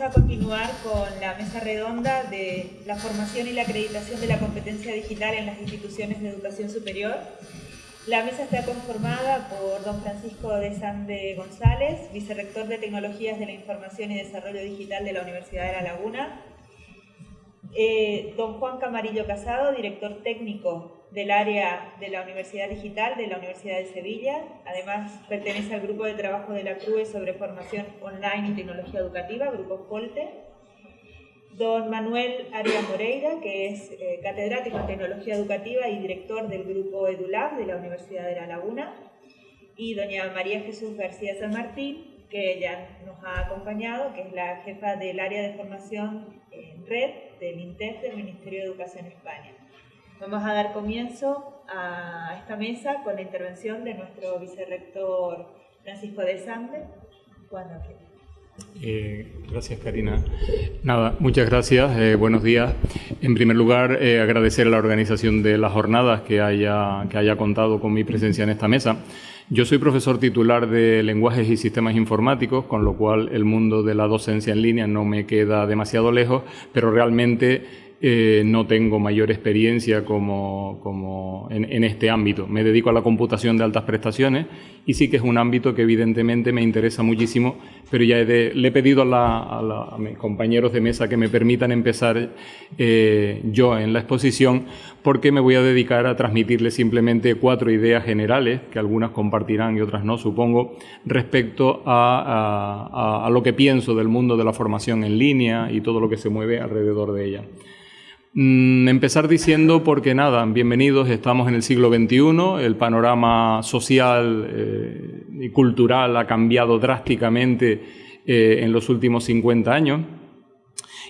vamos a continuar con la mesa redonda de la formación y la acreditación de la competencia digital en las instituciones de educación superior. La mesa está conformada por don Francisco de Sande González, vicerrector de Tecnologías de la Información y Desarrollo Digital de la Universidad de La Laguna, eh, don Juan Camarillo Casado, director técnico del área de la Universidad Digital de la Universidad de Sevilla. Además, pertenece al grupo de trabajo de la CRUE sobre formación online y tecnología educativa, Grupo FOLTE. Don Manuel Arias Moreira, que es eh, catedrático en tecnología educativa y director del grupo EduLab de la Universidad de La Laguna. Y doña María Jesús García San Martín, que ya nos ha acompañado, que es la jefa del área de formación en red del INTEF del Ministerio de Educación España. Vamos a dar comienzo a esta mesa con la intervención de nuestro vicerrector Francisco de Sande. Eh, gracias, Karina. Nada, muchas gracias. Eh, buenos días. En primer lugar, eh, agradecer a la organización de las jornadas que haya, que haya contado con mi presencia en esta mesa. Yo soy profesor titular de lenguajes y sistemas informáticos, con lo cual el mundo de la docencia en línea no me queda demasiado lejos, pero realmente eh, no tengo mayor experiencia como, como en, este ámbito. Me dedico a la computación de altas prestaciones y sí que es un ámbito que evidentemente me interesa muchísimo, pero ya le he pedido a, mis compañeros de mesa que me permitan empezar eh, yo en la exposición porque me voy a dedicar a transmitirles simplemente cuatro ideas generales, que algunas compartirán y otras no, supongo, respecto a, a lo que pienso del mundo de la formación en línea y todo lo que se mueve alrededor de ella. Mm, empezar diciendo porque nada, bienvenidos, estamos en el siglo XXI, el panorama social eh, y cultural ha cambiado drásticamente eh, en los últimos 50 años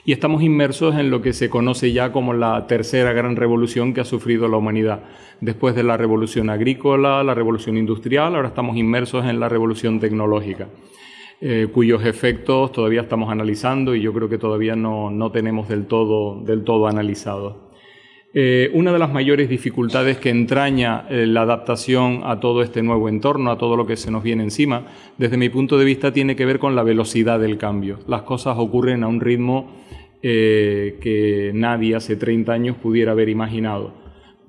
y estamos inmersos en lo que se conoce ya como la tercera gran revolución que ha sufrido la humanidad. Después de la revolución agrícola, la revolución industrial, ahora estamos inmersos en la revolución tecnológica. Eh, cuyos efectos todavía estamos analizando y yo creo que todavía no, no tenemos del todo, del todo analizado. Eh, una de las mayores dificultades que entraña eh, la adaptación a todo este nuevo entorno, a todo lo que se nos viene encima, desde mi punto de vista tiene que ver con la velocidad del cambio. Las cosas ocurren a un ritmo que nadie hace 30 años pudiera haber imaginado.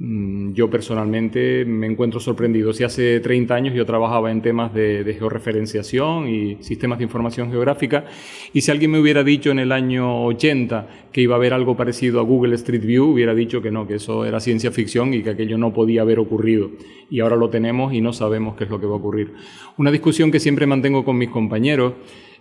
Mm, yo personalmente me encuentro sorprendido. Si hace 30 años yo trabajaba en temas de, georreferenciación y sistemas de información geográfica, y si alguien me hubiera dicho en el año 80 que iba a haber algo parecido a Google Street View, hubiera dicho que no, que eso era ciencia ficción y que aquello no podía haber ocurrido. Y ahora lo tenemos y no sabemos qué es lo que va a ocurrir. Una discusión que siempre mantengo con mis compañeros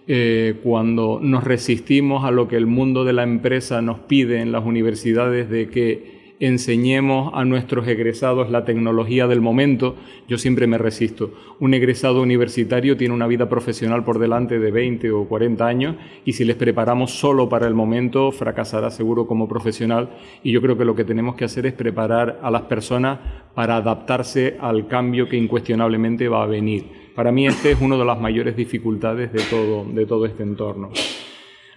eh, cuando nos resistimos a lo que el mundo de la empresa nos pide en las universidades de que enseñemos a nuestros egresados la tecnología del momento, yo siempre me resisto. Un egresado universitario tiene una vida profesional por delante de 20 o 40 años y si les preparamos solo para el momento, fracasará seguro como profesional y yo creo que lo que tenemos que hacer es preparar a las personas para adaptarse al cambio que incuestionablemente va a venir. Para mí este es una de las mayores dificultades de todo, de todo este entorno.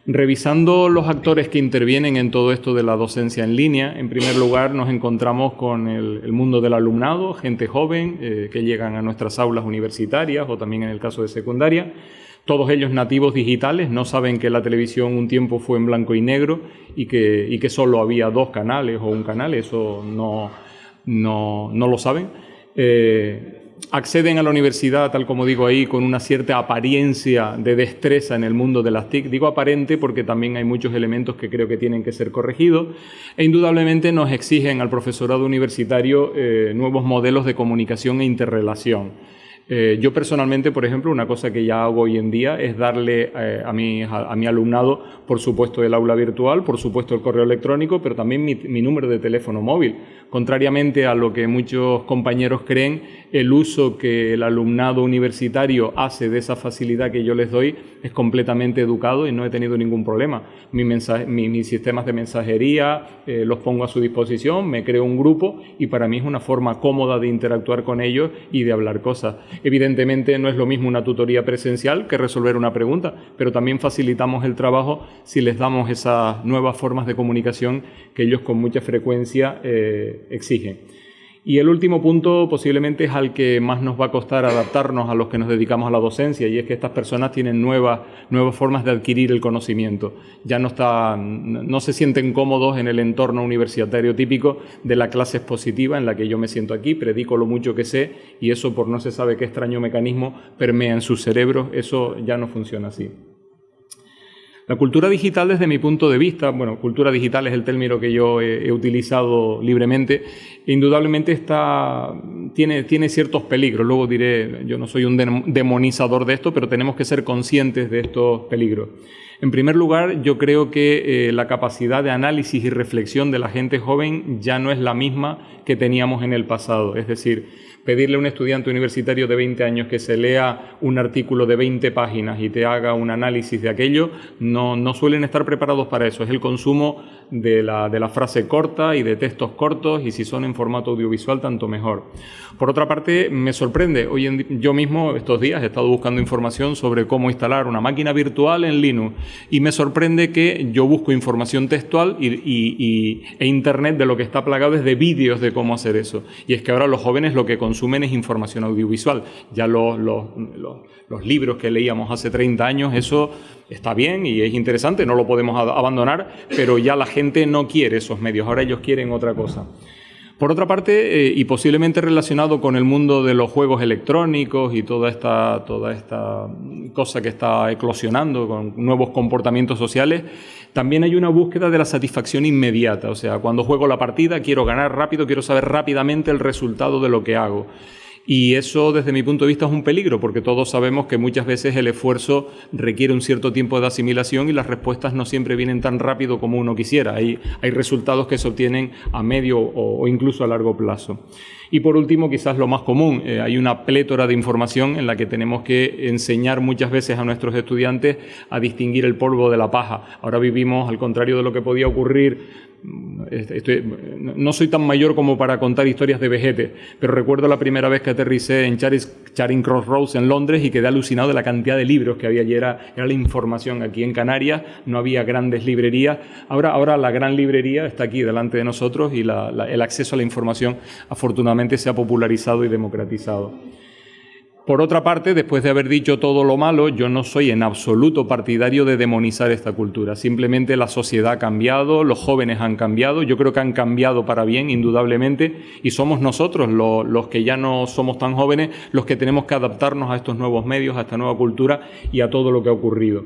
Revisando los actores que intervienen en todo esto de la docencia en línea, en primer lugar nos encontramos con el, mundo del alumnado, gente joven eh, que llegan a nuestras aulas universitarias o también en el caso de secundaria. Todos ellos nativos digitales, no saben que la televisión un tiempo fue en blanco y negro y que, solo había dos canales o un canal, eso no, no, no lo saben. Eh, acceden a la universidad, tal como digo ahí, con una cierta apariencia de destreza en el mundo de las TIC. Digo aparente porque también hay muchos elementos que creo que tienen que ser corregidos e indudablemente nos exigen al profesorado universitario eh, nuevos modelos de comunicación e interrelación. Eh, yo personalmente, por ejemplo, una cosa que ya hago hoy en día es darle eh, a, mi, a, mi, alumnado, por supuesto, el aula virtual, por supuesto, el correo electrónico, pero también mi, mi, número de teléfono móvil. Contrariamente a lo que muchos compañeros creen, el uso que el alumnado universitario hace de esa facilidad que yo les doy es completamente educado y no he tenido ningún problema. Mi mensaje, mis sistemas de mensajería eh, los pongo a su disposición, me creo un grupo y para mí es una forma cómoda de interactuar con ellos y de hablar cosas. Evidentemente no es lo mismo una tutoría presencial que resolver una pregunta, pero también facilitamos el trabajo si les damos esas nuevas formas de comunicación que ellos con mucha frecuencia eh, exigen. Y el último punto posiblemente es al que más nos va a costar adaptarnos a los que nos dedicamos a la docencia y es que estas personas tienen nuevas, nuevas formas de adquirir el conocimiento. Ya no, no se sienten cómodos en el entorno universitario típico de la clase expositiva en la que yo me siento aquí, predico lo mucho que sé y eso por no se sabe qué extraño mecanismo permea en sus cerebros, eso ya no funciona así. La cultura digital, desde mi punto de vista, bueno, cultura digital es el término que yo he, utilizado libremente, indudablemente está, tiene, tiene ciertos peligros. Luego diré, yo no soy un demonizador de esto, pero tenemos que ser conscientes de estos peligros. En primer lugar, yo creo que eh, la capacidad de análisis y reflexión de la gente joven ya no es la misma que teníamos en el pasado. Es decir, pedirle a un estudiante universitario de 20 años que se lea un artículo de 20 páginas y te haga un análisis de aquello, no, no suelen estar preparados para eso. Es el consumo de la, de frase corta y de textos cortos y si son en formato audiovisual, tanto mejor. Por otra parte, me sorprende, hoy en, yo mismo estos días he estado buscando información sobre cómo instalar una máquina virtual en Linux y me sorprende que yo busco información textual y, e Internet de lo que está plagado es de vídeos de cómo hacer eso. Y es que ahora los jóvenes lo que consumen es información audiovisual. Ya los, los, los, libros que leíamos hace 30 años, eso está bien y es interesante, no lo podemos abandonar, pero ya la gente no quiere esos medios, ahora ellos quieren otra cosa. Por otra parte, eh, y posiblemente relacionado con el mundo de los juegos electrónicos y toda esta, toda esta cosa que está eclosionando con nuevos comportamientos sociales, también hay una búsqueda de la satisfacción inmediata. O sea, cuando juego la partida quiero ganar rápido, quiero saber rápidamente el resultado de lo que hago. Y eso, desde mi punto de vista, es un peligro, porque todos sabemos que muchas veces el esfuerzo requiere un cierto tiempo de asimilación y las respuestas no siempre vienen tan rápido como uno quisiera. Hay, hay resultados que se obtienen a medio o, incluso a largo plazo. Y por último, quizás lo más común, eh, hay una plétora de información en la que tenemos que enseñar muchas veces a nuestros estudiantes a distinguir el polvo de la paja. Ahora vivimos, al contrario de lo que podía ocurrir no soy tan mayor como para contar historias de vejete, pero recuerdo la primera vez que aterricé en Charing Cross Roads en Londres y quedé alucinado de la cantidad de libros que había allí. Era, la información. Aquí en Canarias no había grandes librerías. Ahora, ahora la gran librería está aquí delante de nosotros y el acceso a la información afortunadamente se ha popularizado y democratizado. Por otra parte, después de haber dicho todo lo malo, yo no soy en absoluto partidario de demonizar esta cultura. Simplemente la sociedad ha cambiado, los jóvenes han cambiado, yo creo que han cambiado para bien, indudablemente, y somos nosotros, los, que ya no somos tan jóvenes, los que tenemos que adaptarnos a estos nuevos medios, a esta nueva cultura y a todo lo que ha ocurrido.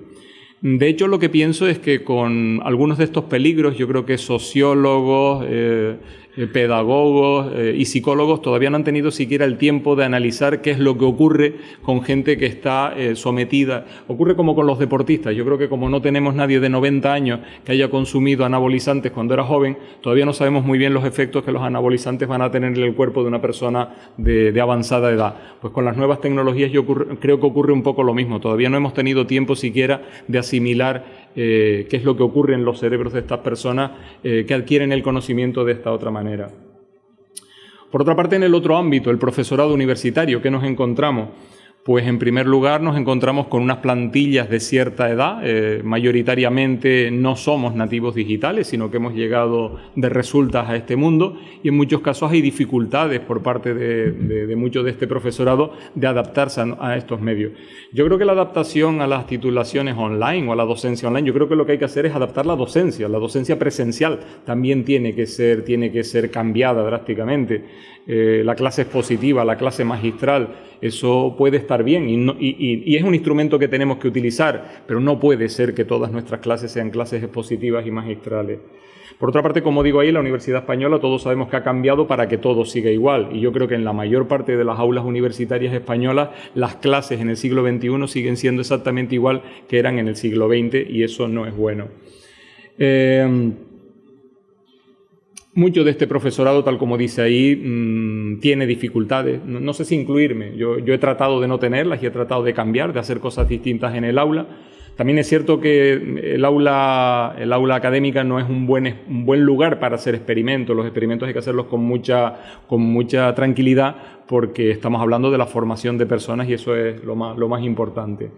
De hecho, lo que pienso es que con algunos de estos peligros, yo creo que sociólogos, eh, pedagogos eh, y psicólogos todavía no han tenido siquiera el tiempo de analizar qué es lo que ocurre con gente que está eh, sometida. Ocurre como con los deportistas. Yo creo que como no tenemos nadie de 90 años que haya consumido anabolizantes cuando era joven, todavía no sabemos muy bien los efectos que los anabolizantes van a tener en el cuerpo de una persona de, avanzada edad. Pues con las nuevas tecnologías yo creo que ocurre un poco lo mismo. Todavía no hemos tenido tiempo siquiera de asimilar eh, qué es lo que ocurre en los cerebros de estas personas eh, que adquieren el conocimiento de esta otra manera. Por otra parte, en el otro ámbito, el profesorado universitario, ¿qué nos encontramos? Pues en primer lugar nos encontramos con unas plantillas de cierta edad, eh, mayoritariamente no somos nativos digitales, sino que hemos llegado de resultas a este mundo y en muchos casos hay dificultades por parte de, de, de este profesorado de adaptarse a, estos medios. Yo creo que la adaptación a las titulaciones online o a la docencia online, yo creo que lo que hay que hacer es adaptar la docencia, la docencia presencial también tiene que ser, tiene que ser cambiada drásticamente. Eh, la clase expositiva, la clase magistral, eso puede estar bien y, es un instrumento que tenemos que utilizar, pero no puede ser que todas nuestras clases sean clases expositivas y magistrales. Por otra parte, como digo ahí, la Universidad Española todos sabemos que ha cambiado para que todo siga igual. Y yo creo que en la mayor parte de las aulas universitarias españolas las clases en el siglo XXI siguen siendo exactamente igual que eran en el siglo XX y eso no es bueno. Eh, mucho de este profesorado, tal como dice ahí, mm, tiene dificultades. No, sé si incluirme. Yo, he tratado de no tenerlas y he tratado de cambiar, de hacer cosas distintas en el aula. También es cierto que el aula, el aula académica no es un buen, un buen lugar para hacer experimentos. Los experimentos hay que hacerlos con mucha, con mucha tranquilidad porque estamos hablando de la formación de personas y eso es lo más, lo más importante.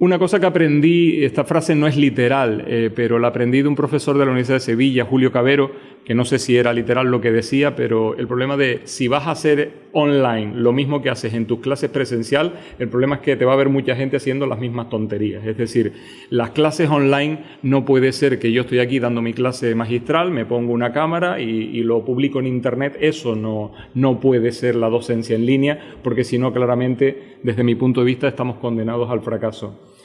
Una cosa que aprendí, esta frase no es literal, eh, pero la aprendí de un profesor de la Universidad de Sevilla, Julio Cabero, que no sé si era literal lo que decía, pero el problema de si vas a hacer online lo mismo que haces en tus clases presencial, el problema es que te va a haber mucha gente haciendo las mismas tonterías. Es decir, las clases online no puede ser que yo estoy aquí dando mi clase magistral, me pongo una cámara y, lo publico en internet. Eso no, no puede ser la docencia en línea, porque si no, claramente, desde mi punto de vista, estamos condenados al fracaso.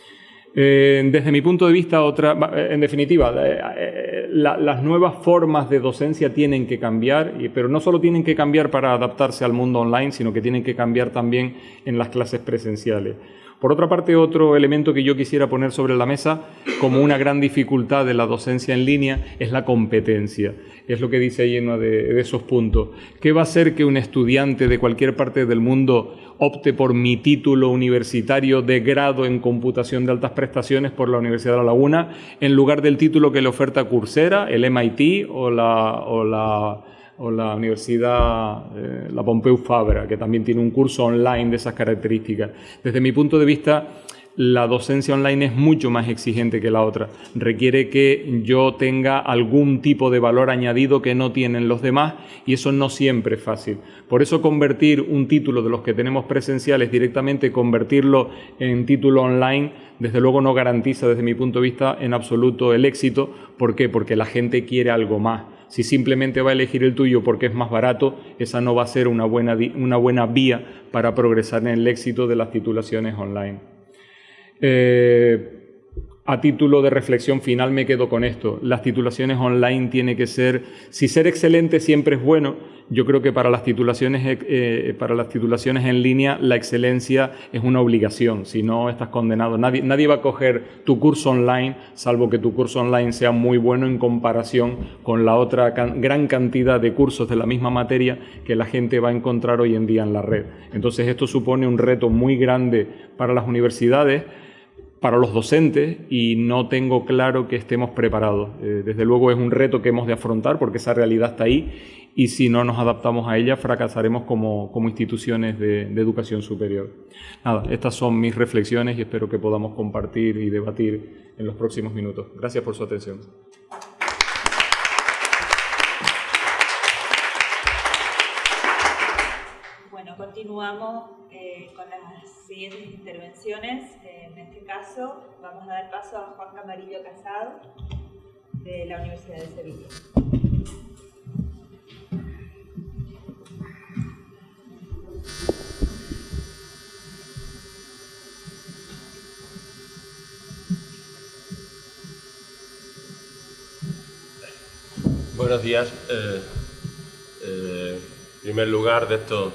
Eh, desde mi punto de vista, otra, en definitiva, eh, eh, las nuevas formas de docencia tienen que cambiar, pero no solo tienen que cambiar para adaptarse al mundo online, sino que tienen que cambiar también en las clases presenciales. Por otra parte, otro elemento que yo quisiera poner sobre la mesa como una gran dificultad de la docencia en línea es la competencia. Es lo que dice ahí uno de, esos puntos. ¿Qué va a hacer que un estudiante de cualquier parte del mundo opte por mi título universitario de grado en computación de altas prestaciones por la Universidad de La Laguna en lugar del título que le oferta Coursera, el MIT o la o la Universidad, eh, la Pompeu Fabra, que también tiene un curso online de esas características. Desde mi punto de vista, la docencia online es mucho más exigente que la otra. Requiere que yo tenga algún tipo de valor añadido que no tienen los demás y eso no siempre es fácil. Por eso convertir un título de los que tenemos presenciales directamente, convertirlo en título online, desde luego no garantiza desde mi punto de vista en absoluto el éxito. ¿Por qué? Porque la gente quiere algo más si simplemente va a elegir el tuyo porque es más barato, esa no va a ser una buena, una buena vía para progresar en el éxito de las titulaciones online. Eh, a título de reflexión final me quedo con esto. Las titulaciones online tiene que ser, si ser excelente siempre es bueno, yo creo que para las titulaciones, eh, eh, para las titulaciones en línea la excelencia es una obligación, si no estás condenado. Nadie, nadie va a coger tu curso online, salvo que tu curso online sea muy bueno en comparación con la otra gran cantidad de cursos de la misma materia que la gente va a encontrar hoy en día en la red. Entonces esto supone un reto muy grande para las universidades para los docentes y no tengo claro que estemos preparados. Eh, desde luego es un reto que hemos de afrontar porque esa realidad está ahí y si no nos adaptamos a ella fracasaremos como, instituciones de, de, educación superior. Nada, estas son mis reflexiones y espero que podamos compartir y debatir en los próximos minutos. Gracias por su atención. Bueno, continuamos eh, con las siguientes intervenciones. En este caso vamos a dar paso a Juan Camarillo Casado de la Universidad de Sevilla. Buenos días. Eh, eh, en primer lugar, de esto,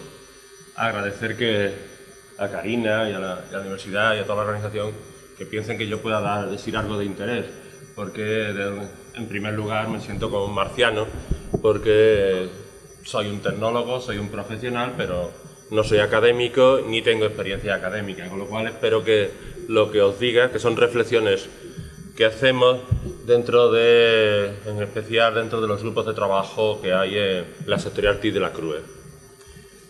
agradecer que a Karina y a, la, universidad y a toda la organización que piensen que yo pueda dar, decir algo de interés, porque en primer lugar me siento como un marciano, porque soy un tecnólogo, soy un profesional, pero no soy académico ni tengo experiencia académica, con lo cual espero que lo que os diga, que son reflexiones que hacemos dentro de, en especial dentro de los grupos de trabajo que hay en la sectorial TI de la CRUE.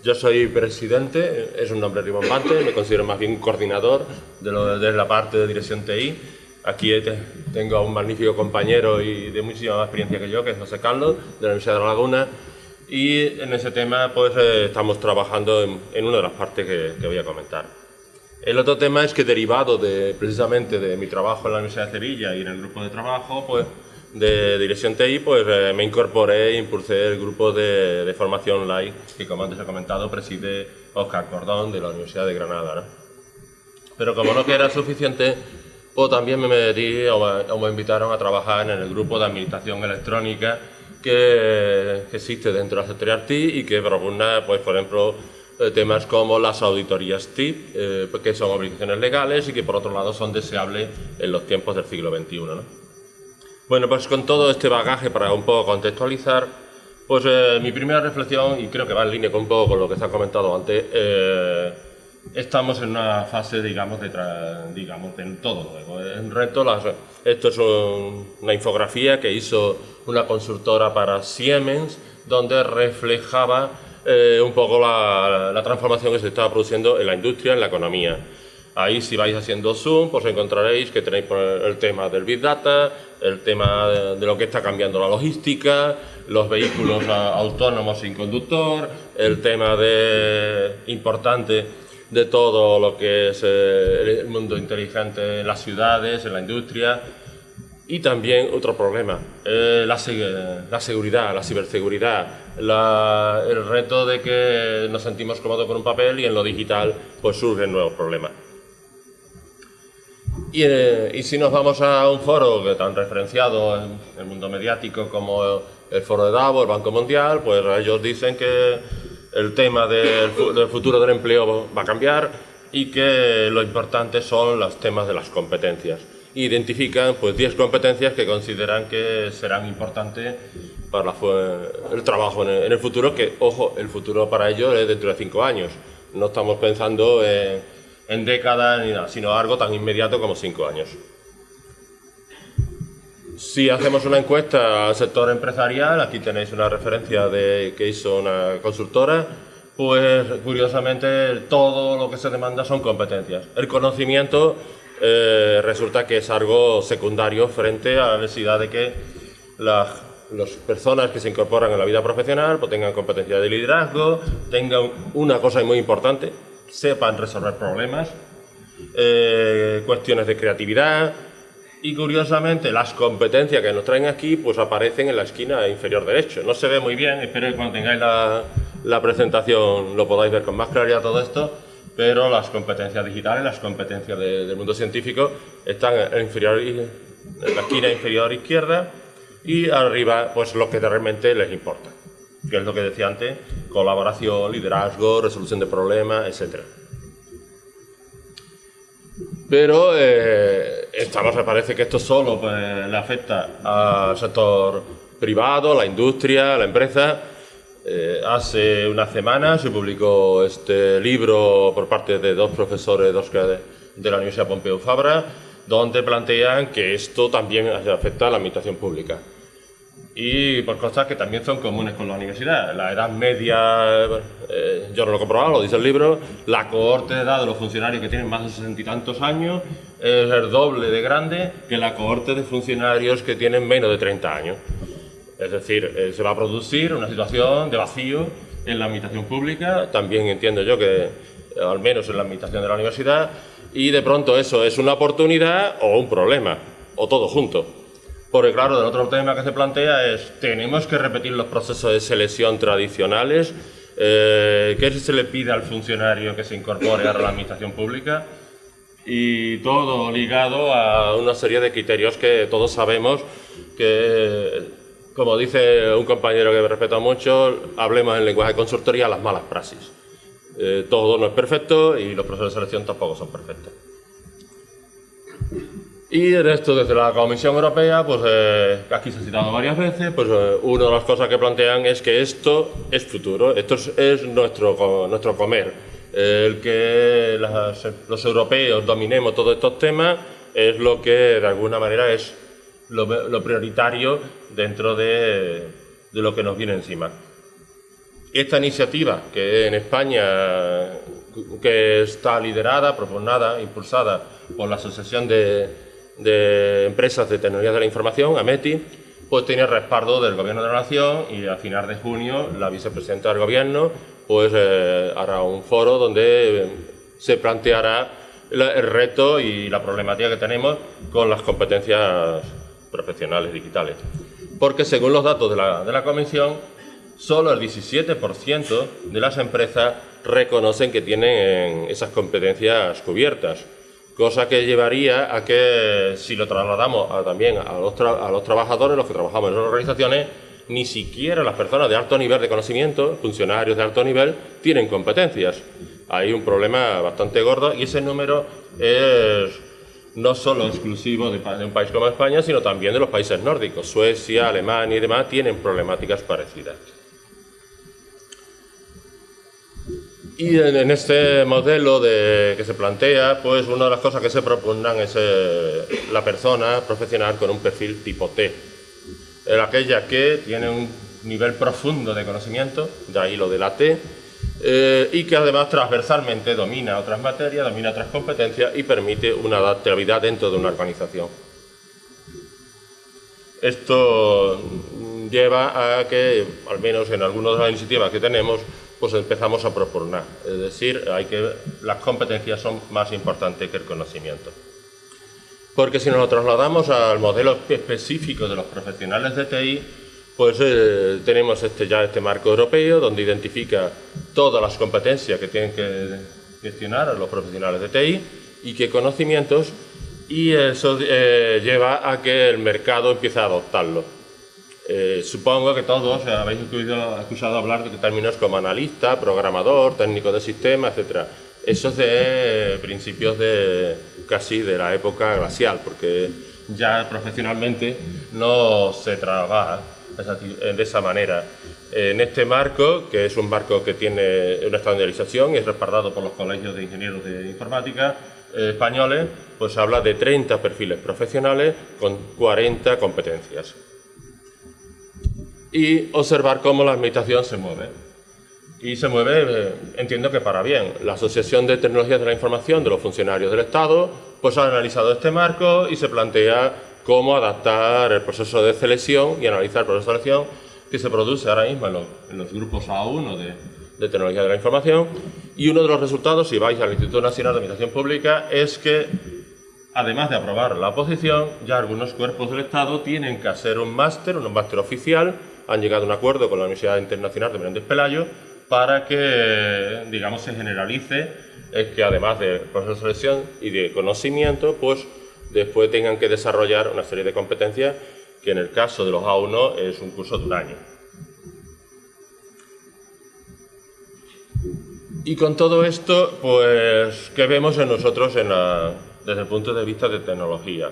Yo soy presidente, es un nombre rimbombante, me considero más bien coordinador de, de la parte de dirección TI. Aquí tengo a un magnífico compañero y de muchísima más experiencia que yo, que es José Carlos, de la Universidad de La Laguna, y en ese tema pues eh, estamos trabajando en, una de las partes que voy a comentar. El otro tema es que derivado de, precisamente de mi trabajo en la Universidad de Sevilla y en el grupo de trabajo pues, de dirección TI, pues eh, me incorporé e impulsé el grupo de, formación online que, como antes he comentado, preside Oscar Cordón de la Universidad de Granada. Pero como no era suficiente, pues también me metí o me, invitaron a trabajar en el grupo de administración electrónica que, existe dentro de la sectorial TI y que propone, pues, por ejemplo, eh, temas como las auditorías TIP, eh, que son obligaciones legales y que por otro lado son deseables en los tiempos del siglo XXI. Bueno, pues con todo este bagaje para un poco contextualizar, pues eh, mi primera reflexión, y creo que va en línea con un poco con lo que se ha comentado antes, estamos en una fase, digamos, de, digamos, de todo nuevo. En reto, esto es una infografía que hizo una consultora para Siemens, donde reflejaba eh, un poco la, transformación que se está produciendo en la industria, en la economía. Ahí si vais haciendo zoom, pues encontraréis que tenéis el tema del Big Data, el tema de, lo que está cambiando la logística, los vehículos autónomos sin conductor, el tema de, importante de todo lo que es eh, el mundo inteligente en las ciudades, en la industria, y también otro problema, eh, la, seguridad, la ciberseguridad, el reto de que nos sentimos cómodos con un papel y en lo digital pues surgen nuevos problemas. Y, eh, y, si nos vamos a un foro que tan referenciado en el mundo mediático como el foro de Davos, el Banco Mundial, pues ellos dicen que el tema del, del futuro del empleo va a cambiar y que lo importante son los temas de las competencias identifican pues 10 competencias que consideran que serán importantes para el trabajo en el, futuro, que, ojo, el futuro para ellos es dentro de 5 años. No estamos pensando en, décadas ni nada, sino algo tan inmediato como 5 años. Si hacemos una encuesta al sector empresarial, aquí tenéis una referencia de, que hizo una consultora, pues curiosamente todo lo que se demanda son competencias. El conocimiento eh, resulta que es algo secundario frente a la necesidad de que las, personas que se incorporan en la vida profesional pues tengan competencia de liderazgo, tengan una cosa muy importante, sepan resolver problemas, eh, cuestiones de creatividad y curiosamente las competencias que nos traen aquí pues aparecen en la esquina inferior derecho. No se ve muy bien, espero que cuando tengáis la, presentación lo podáis ver con más claridad todo esto, pero las competencias digitales, las competencias del mundo científico están en la esquina inferior izquierda y arriba pues lo que realmente les importa, que es lo que decía antes, colaboración, liderazgo, resolución de problemas, etc. Pero eh, estamos, parece que esto solo pues, le afecta al sector privado, la industria, la empresa, eh, hace una semana se publicó este libro por parte de dos profesores de, la Universidad Pompeu Fabra, donde plantean que esto también afecta a la administración pública. Y por cosas que también son comunes con la universidad. La edad media, eh, yo no lo he comprobado, lo dice el libro, la cohorte de edad de los funcionarios que tienen más de sesenta y tantos años es el doble de grande que la cohorte de funcionarios que tienen menos de 30 años. Es decir, eh, se va a producir una situación de vacío en la administración pública, también entiendo yo que eh, al menos en la administración de la universidad, y de pronto eso es una oportunidad o un problema, o todo junto. Porque claro, el otro tema que se plantea es, ¿tenemos que repetir los procesos de selección tradicionales? Eh, ¿Qué se le pide al funcionario que se incorpore a la administración pública? Y todo ligado a una serie de criterios que todos sabemos que como dice un compañero que me respeto mucho, hablemos en lenguaje de consultoría las malas praxis. Eh, todo no es perfecto y los procesos de selección tampoco son perfectos. Y en esto, desde la Comisión Europea, pues eh, aquí se ha citado varias veces, pues eh, una de las cosas que plantean es que esto es futuro, esto es, nuestro, nuestro comer. el que los europeos dominemos todos estos temas es lo que de alguna manera es lo, prioritario dentro de, lo que nos viene encima. Esta iniciativa, que en España que está liderada, proponada, impulsada por la Asociación de, Empresas de Tecnología de la Información, AMETI, pues tiene respaldo del Gobierno de la Nación y a final de junio la vicepresidenta del Gobierno pues eh, hará un foro donde se planteará el reto y la problemática que tenemos con las competencias profesionales digitales. Porque según los datos de la, de la Comisión, solo el 17% de las empresas reconocen que tienen esas competencias cubiertas, cosa que llevaría a que si lo trasladamos también a los, a los trabajadores, los que trabajamos en las organizaciones, ni siquiera las personas de alto nivel de conocimiento, funcionarios de alto nivel, tienen competencias. Hay un problema bastante gordo y ese número es no solo exclusivo de, un país como España, sino también de los países nórdicos. Suecia, Alemania y demás tienen problemáticas parecidas. Y en, este modelo de, que se plantea, pues una de las cosas que se proponen es eh, la persona profesional con un perfil tipo T. aquella que tiene un nivel profundo de conocimiento, de ahí lo de la T, eh, y que además transversalmente domina otras materias, domina otras competencias y permite una adaptabilidad dentro de una organización. Esto lleva a que, al menos en algunas de las iniciativas que tenemos, pues empezamos a proponer. Es decir, que, las competencias son más importantes que el conocimiento. Porque si nos trasladamos al modelo específico de los profesionales de TI, pues eh, tenemos este, ya este marco europeo donde identifica todas las competencias que tienen que gestionar los profesionales de TI y qué conocimientos y eso eh, lleva a que el mercado empiece a adoptarlo. Eh, supongo que todos habéis escuchado hablar de términos como analista, programador, técnico de sistema, etc. Eso es de principios de casi de la época glacial, porque ya profesionalmente no se trabaja de esa manera. En este marco, que es un marco que tiene una estandarización y es respaldado por los colegios de ingenieros de informática, eh, españoles, pues habla de 30 perfiles profesionales con 40 competencias. Y observar cómo la administración se mueve. Y se mueve, eh, entiendo que para bien. La Asociación de Tecnologías de la Información de los Funcionarios del Estado pues ha analizado este marco y se plantea cómo adaptar el proceso de selección y analizar el proceso de selección que se produce ahora mismo en los, grupos A1 de, de Tecnología de la Información y uno de los resultados, si vais al Instituto Nacional de Administración Pública, es que, además de aprobar la oposición, ya algunos cuerpos del Estado tienen que hacer un máster, un máster oficial, han llegado a un acuerdo con la Universidad Internacional de Menéndez Pelayo para que, digamos, se generalice, es que además del proceso de selección y de conocimiento, pues después tengan que desarrollar una serie de competencias que en el caso de los A1 es un curso de un año. Y con todo esto, pues, ¿qué vemos en nosotros desde el punto de vista de tecnología?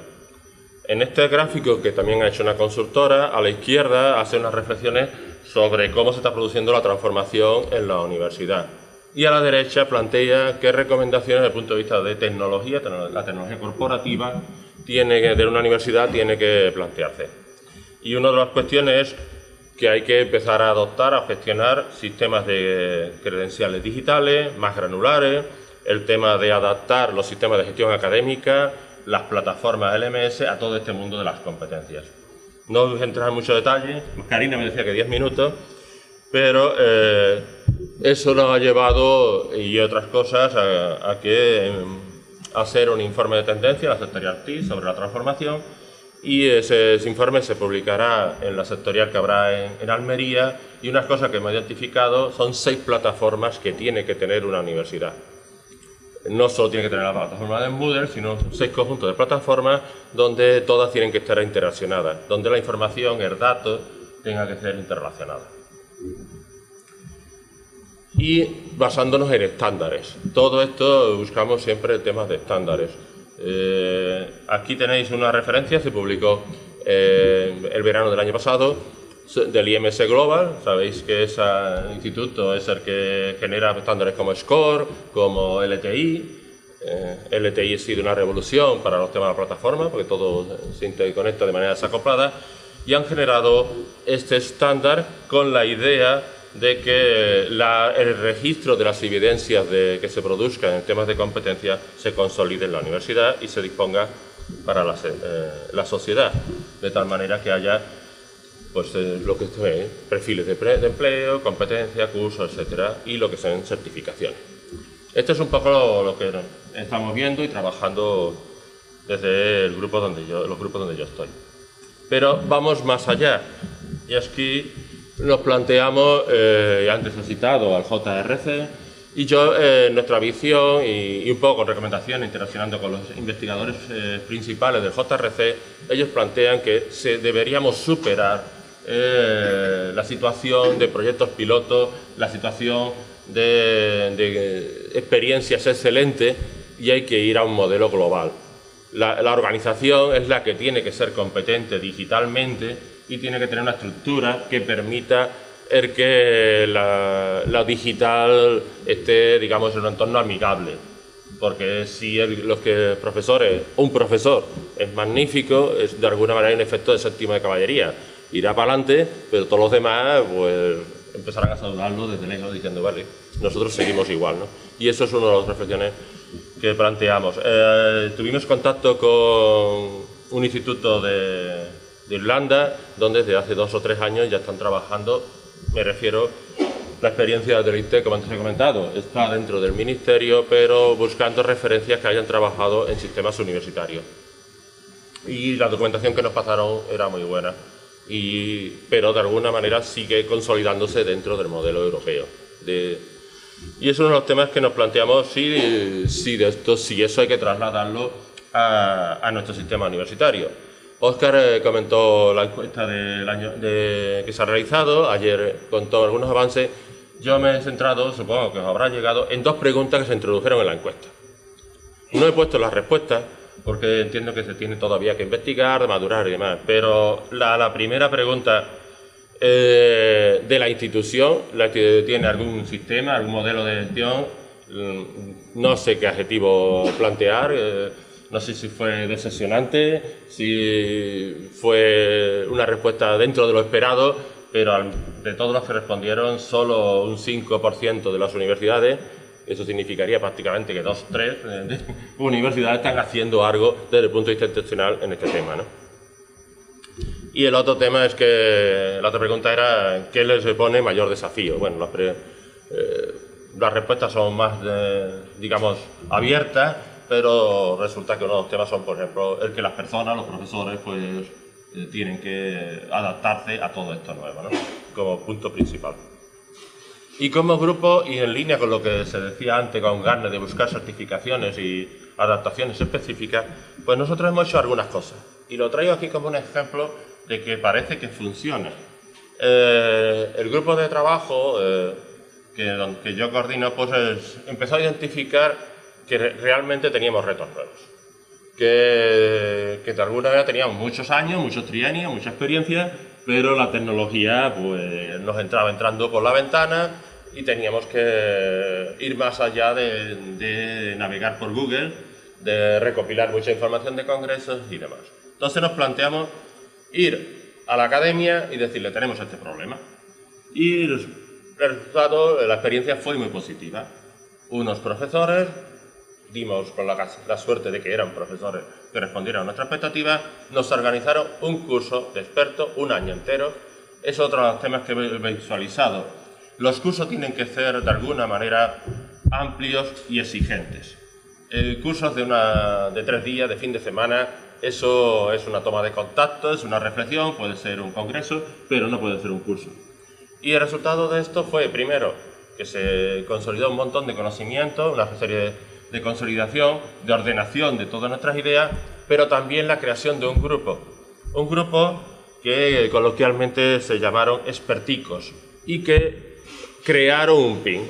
En este gráfico, que también ha hecho una consultora, a la izquierda hace unas reflexiones sobre cómo se está produciendo la transformación en la universidad. Y a la derecha plantea qué recomendaciones desde el punto de vista de tecnología, la tecnología corporativa, tiene de una universidad tiene que plantearse. Y una de las cuestiones es que hay que empezar a adoptar, a gestionar sistemas de credenciales digitales más granulares, el tema de adaptar los sistemas de gestión académica, las plataformas LMS a todo este mundo de las competencias. No voy a entrar en mucho detalle, Karina me decía que 10 minutos, pero eh, eso nos ha llevado, y otras cosas, a, que em, hacer un informe de tendencia, la sectorial TI, sobre la transformación, y ese, informe se publicará en la sectorial que habrá en, Almería y unas cosas que hemos identificado son seis plataformas que tiene que tener una universidad. No solo tiene que tener la plataforma de Moodle, sino seis conjuntos de plataformas donde todas tienen que estar interrelacionadas, donde la información, el dato, tenga que ser interrelacionada. Y basándonos en estándares. Todo esto buscamos siempre temas de estándares. Eh, aquí tenéis una referencia, se publicó eh, el verano del año pasado, del IMS Global. Sabéis que ese instituto es el que genera estándares como SCORE, como LTI. Eh, LTI ha sido una revolución para los temas de la plataforma, porque todo se interconecta de manera desacoplada, y han generado este estándar con la idea de que el registro de las evidencias de, que se produzcan en temas de competencia se consolide en la universidad y se disponga para la, eh, sociedad, de tal manera que haya pues, eh, lo que es perfiles de, de, empleo, competencia, cursos, etcétera, y lo que son certificaciones. Esto es un poco lo, que estamos viendo y trabajando desde el grupo donde yo, los grupos donde yo estoy. Pero vamos más allá. Y aquí nos planteamos, eh, antes he citado al JRC, y yo, eh, nuestra visión y, un poco con recomendaciones, interaccionando con los investigadores eh, principales del JRC, ellos plantean que se deberíamos superar eh, la situación de proyectos pilotos, la situación de, experiencias excelentes y hay que ir a un modelo global. la organización es la que tiene que ser competente digitalmente y tiene que tener una estructura que permita el que la, digital esté, digamos, en un entorno amigable. Porque si los que profesores, un profesor es magnífico, es de alguna manera un efecto de séptima de caballería. Irá para adelante, pero todos los demás pues empezarán a saludarlo desde lejos diciendo, vale, nosotros seguimos igual. ¿no? Y eso es una de las reflexiones que planteamos. Eh, tuvimos contacto con un instituto de, de Irlanda, donde desde hace dos o tres años ya están trabajando, me refiero la experiencia del IT, como antes he comentado, está dentro del Ministerio, pero buscando referencias que hayan trabajado en sistemas universitarios. Y la documentación que nos pasaron era muy buena, y, pero de alguna manera sigue consolidándose dentro del modelo europeo. y es uno de los temas que nos planteamos si, si, de esto, si eso hay que trasladarlo a, a nuestro sistema universitario. Óscar eh, comentó la encuesta del año que se ha realizado, ayer contó algunos avances. Yo me he centrado, supongo que os habrá llegado, en dos preguntas que se introdujeron en la encuesta. No he puesto las respuestas porque entiendo que se tiene todavía que investigar, madurar y demás, pero la, primera pregunta eh, de la institución, la que tiene algún sistema, algún modelo de gestión, mm, no sé qué adjetivo plantear. Eh, no sé si fue decepcionante, si fue una respuesta dentro de lo esperado, pero de todos los que respondieron, solo un 5% de las universidades, eso significaría prácticamente que dos, tres eh, universidades están haciendo algo desde el punto de vista institucional en este tema. ¿no? Y el otro tema es que, la otra pregunta era, ¿qué les pone mayor desafío? Bueno, las, eh, respuestas son más, digamos, abiertas, pero resulta que uno de los temas son, por ejemplo, el que las personas, los profesores, pues eh, tienen que adaptarse a todo esto nuevo, ¿no? como punto principal. Y como grupo, y en línea con lo que se decía antes, con ganas de buscar certificaciones y adaptaciones específicas, pues nosotros hemos hecho algunas cosas. Y lo traigo aquí como un ejemplo de que parece que funciona. Eh, el grupo de trabajo eh, que, que, yo coordino, pues empezó a identificar que realmente teníamos retos nuevos. Que, que, de alguna manera teníamos muchos años, muchos trienios, mucha experiencia, pero la tecnología pues, nos entraba entrando por la ventana y teníamos que ir más allá de, de navegar por Google, de recopilar mucha información de congresos y demás. Entonces nos planteamos ir a la academia y decirle, tenemos este problema. Y el resultado, la experiencia fue muy positiva. Unos profesores dimos con la, suerte de que eran profesores que respondieron a nuestra expectativa, nos organizaron un curso de experto, un año entero. Es otro de los temas que he visualizado. Los cursos tienen que ser de alguna manera amplios y exigentes. Eh, cursos de, una, de tres días, de fin de semana, eso es una toma de contacto, es una reflexión, puede ser un congreso, pero no puede ser un curso. Y el resultado de esto fue, primero, que se consolidó un montón de conocimiento, una serie de de consolidación, de ordenación de todas nuestras ideas, pero también la creación de un grupo. Un grupo que coloquialmente se llamaron experticos y que crearon un PIN.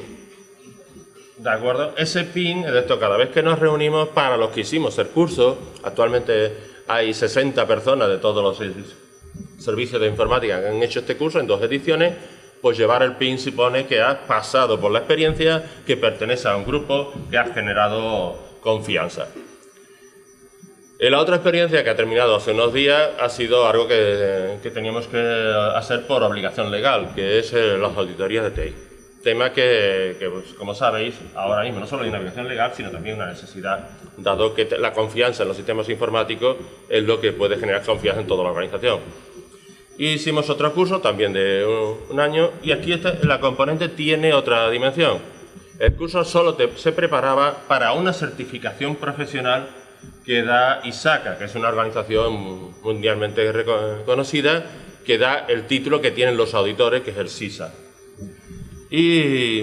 ¿De acuerdo? Ese PIN, es esto, cada vez que nos reunimos para los que hicimos el curso, actualmente hay 60 personas de todos los servicios de informática que han hecho este curso en dos ediciones, pues llevar el PIN supone que has pasado por la experiencia, que pertenece a un grupo, que has generado confianza. La otra experiencia que ha terminado hace unos días ha sido algo que, teníamos que hacer por obligación legal, que es eh, las auditorías de TI. Tema que, pues, como sabéis, ahora mismo no solo hay una obligación legal, sino también una necesidad, dado que la confianza en los sistemas informáticos es lo que puede generar confianza en toda la organización. Hicimos otro curso también de un, año y aquí la componente tiene otra dimensión. El curso solo se preparaba para una certificación profesional que da ISACA, que es una organización mundialmente reconocida, que da el título que tienen los auditores, que es el SISA. Y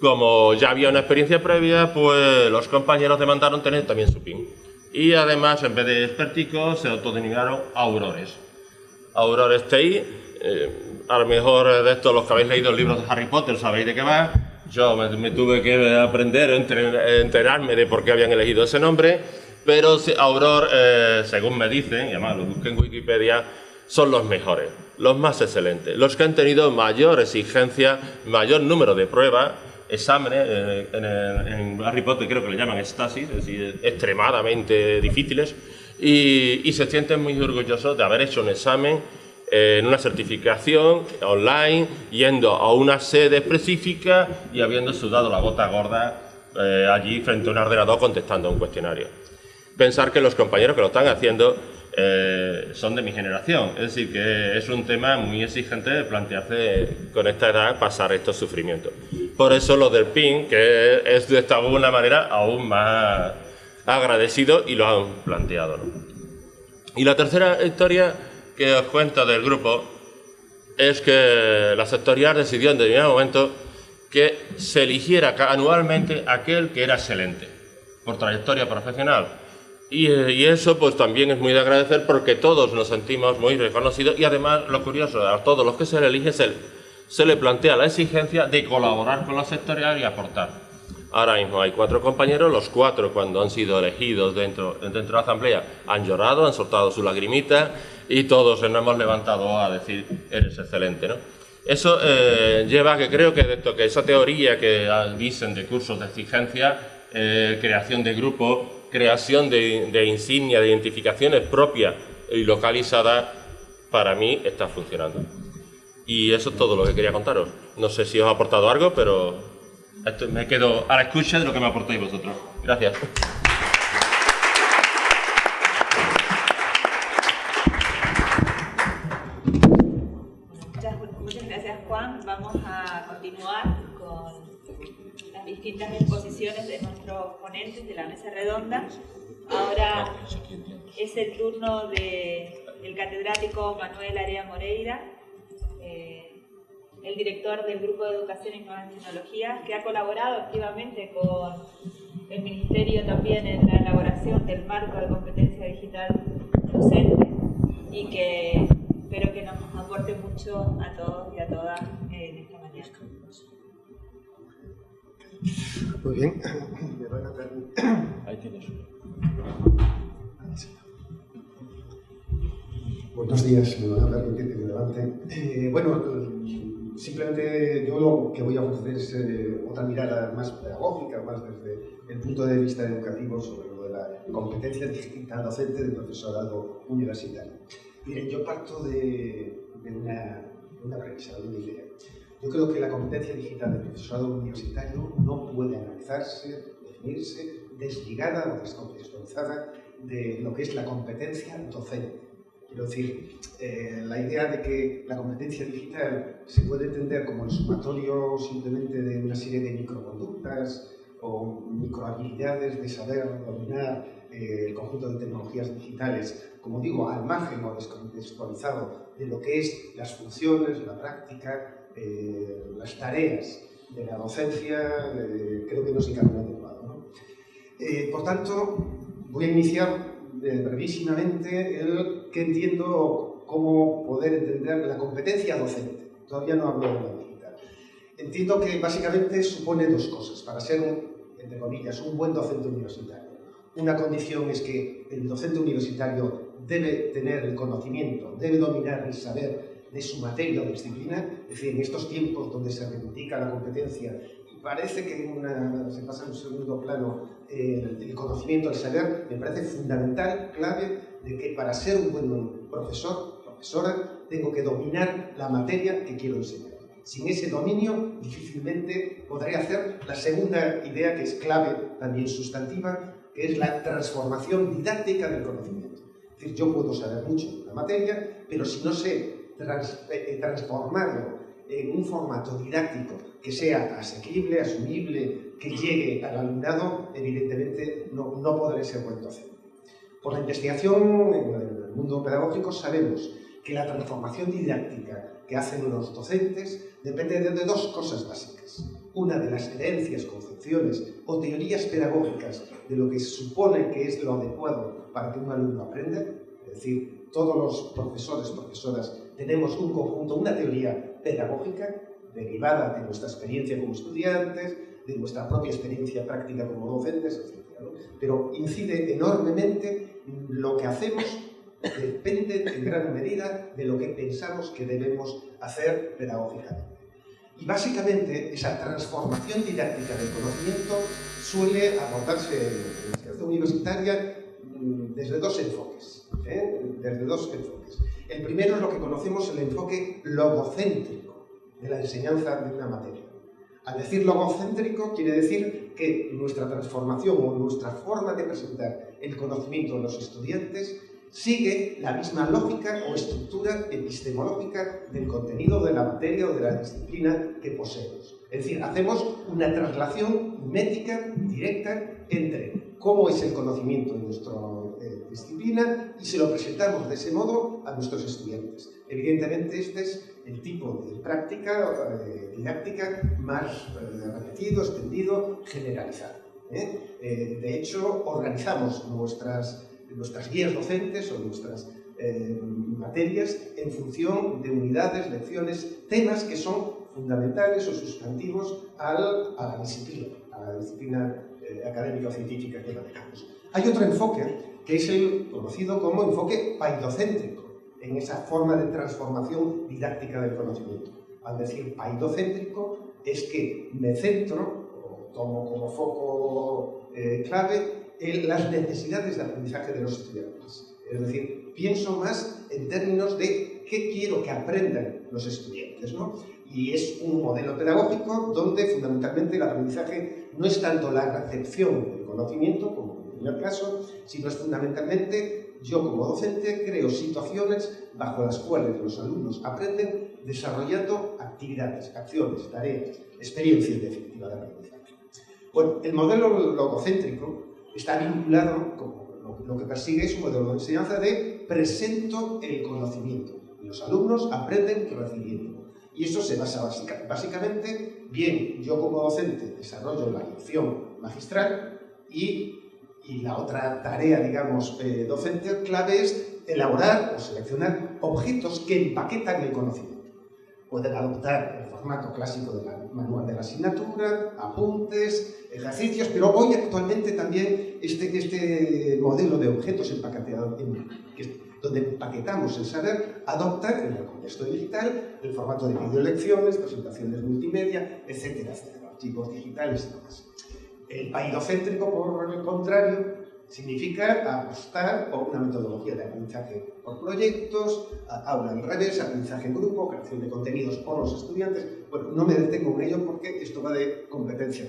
como ya había una experiencia previa, pues los compañeros demandaron tener también su PIN. Y además, en vez de experticos, se autodenominaron aurores. Aurora TI. Eh, a lo mejor de estos, los que habéis leído el libro de Harry Potter, sabéis de qué va. Yo me, tuve que aprender, enterarme de por qué habían elegido ese nombre, pero Aurora, eh, según me dicen, y además lo busqué en Wikipedia, son los mejores, los más excelentes, los que han tenido mayor exigencia, mayor número de pruebas, exámenes, eh, en, en, Harry Potter creo que le llaman estasis, es decir, extremadamente difíciles, y, se sienten muy orgullosos de haber hecho un examen eh, en una certificación online, yendo a una sede específica y habiendo sudado la gota gorda eh, allí frente a un ordenador contestando un cuestionario. Pensar que los compañeros que lo están haciendo eh, son de mi generación. Es decir, que es un tema muy exigente de plantearse con esta edad pasar estos sufrimientos. Por eso lo del PIN, que es de alguna manera aún más agradecido y lo han planteado. Y la tercera historia que os cuento del grupo es que la sectorial decidió en determinado momento que se eligiera anualmente aquel que era excelente por trayectoria profesional. Eh, y, eso pues también es muy de agradecer porque todos nos sentimos muy reconocidos y además lo curioso, a todos los que se le elige se, se le plantea la exigencia de colaborar con la sectorial y aportar. Ahora mismo hay cuatro compañeros, los cuatro cuando han sido elegidos dentro, dentro de la asamblea han llorado, han soltado su lagrimita y todos nos hemos levantado a decir eres excelente. ¿no? Eso eh, lleva a que creo que, esto, que esa teoría que dicen de cursos de exigencia, eh, creación de grupos, creación de, de insignias, de identificaciones propias y localizadas, para mí está funcionando. Y eso es todo lo que quería contaros. No sé si os ha aportado algo, pero me quedo a la escucha de lo que me aportáis vosotros. Gracias. Muchas, gracias Juan. Vamos a continuar con las distintas exposiciones de nuestros ponentes de la mesa redonda. Ahora es el turno del catedrático Manuel Area Moreira. Eh, el director del Grupo de Educación y Nuevas Tecnologías, que ha colaborado activamente con el Ministerio también en la elaboración del marco de competencia digital docente y que espero que nos aporte mucho a todos y a todas en esta mañana. Muy bien. Ahí tienes. Buenos días, me van a permitir que me levante. Eh, bueno, simplemente yo lo que voy a ofrecer es eh, otra mirada más pedagógica, más desde el punto de vista educativo sobre lo de la competencia digital docente del profesorado universitario. Miren, yo parto de, una, una premisa, de una idea. Yo creo que la competencia digital del profesorado universitario no puede analizarse, definirse desligada o descontextualizada de lo que es la competencia docente. Quiero decir, eh, la idea de que la competencia digital se puede entender como el sumatorio simplemente de una serie de microconductas o microhabilidades de saber dominar eh, el conjunto de tecnologías digitales, como digo, al margen o descontextualizado de lo que es las funciones, la práctica, eh, las tareas de la docencia, creo que no es el camino adecuado. ¿no? por tanto, voy a iniciar brevísimamente el que entiendo cómo poder entender la competencia docente. Todavía no hablo de la digital. Entiendo que básicamente supone dos cosas para ser, un, entre comillas, un buen docente universitario. Una condición es que el docente universitario debe tener el conocimiento, debe dominar el saber de su materia o disciplina, es decir, en estos tiempos donde se reivindica la competencia y parece que se pasa en un segundo plano el, conocimiento, el saber, me parece fundamental, clave, de que para ser un buen profesor, profesora, tengo que dominar la materia que quiero enseñar. Sin ese dominio, difícilmente podré hacer la segunda idea que es clave, también sustantiva, que es la transformación didáctica del conocimiento. Es decir, yo puedo saber mucho de una materia, pero si no sé eh, transformarlo en un formato didáctico que sea asequible, asumible, que llegue al alumnado, evidentemente no, no podré ser buen docente. Por la investigación en el mundo pedagógico sabemos que la transformación didáctica que hacen los docentes depende de dos cosas básicas. Una de las creencias, concepciones o teorías pedagógicas de lo que supone que es lo adecuado para que un alumno aprenda, es decir, todos los profesores, profesoras, tenemos un conjunto, una teoría pedagógica derivada de nuestra experiencia como estudiantes, de nuestra propia experiencia práctica como docentes, etc. Pero incide enormemente lo que hacemos depende en gran medida de lo que pensamos que debemos hacer pedagógicamente. Y básicamente esa transformación didáctica del conocimiento suele abordarse en la educación universitaria mm, desde dos enfoques. ¿eh? Desde dos enfoques. El primero es lo que conocemos el enfoque logocéntrico de la enseñanza de una materia. Al decir logocéntrico quiere decir que nuestra transformación o nuestra forma de presentar el conocimiento a los estudiantes sigue la misma lógica o estructura epistemológica del contenido de la materia o de la disciplina que poseemos. Es decir, hacemos una traslación métrica directa entre cómo es el conocimiento de nuestra eh, disciplina y se lo presentamos de ese modo a nuestros estudiantes. Evidentemente, este es el tipo de práctica eh, didáctica más eh, repetido, extendido, generalizado. de hecho, organizamos nuestras, nuestras guías docentes o nuestras materias en función de unidades, lecciones, temas que son fundamentales o sustantivos al, a la disciplina, a la disciplina eh, académica o científica que manejamos. Hay otro enfoque que es el conocido como enfoque paidocéntrico, en esa forma de transformación didáctica del conocimiento. Al decir paidocéntrico es que me centro, o tomo como foco eh, clave, en las necesidades de aprendizaje de los estudiantes. Es decir, pienso más en términos de qué quiero que aprendan los estudiantes. ¿no? y es un modelo pedagógico donde fundamentalmente el aprendizaje no es tanto la recepción del conocimiento, como en el primer caso, sino es fundamentalmente yo como docente creo situaciones bajo las cuales los alumnos aprenden desarrollando actividades, acciones, tareas, experiencias definitiva de aprendizaje. Bueno, el modelo logocéntrico está vinculado, como lo que persigue es un modelo de enseñanza de presento el conocimiento. Y los alumnos aprenden recibiendo. Y eso se basa básicamente, bien, yo como docente desarrollo la lección magistral y, y la otra tarea, digamos, eh, docente clave es elaborar o seleccionar objetos que empaquetan el conocimiento. Pueden adoptar el formato clásico del manual de la asignatura, apuntes, ejercicios, pero hoy actualmente también este, este modelo de objetos empaquetados, donde empaquetamos el saber, adopta en el contexto digital el formato de videolecciones, presentaciones multimedia, etcétera, etcétera, archivos digitales y demás. El paidocéntrico, por el contrario, significa apostar por una metodología de aprendizaje por proyectos, aula al revés, aprendizaje en grupo, creación de contenidos por los estudiantes. Bueno, no me detengo en ello porque esto va de competencia.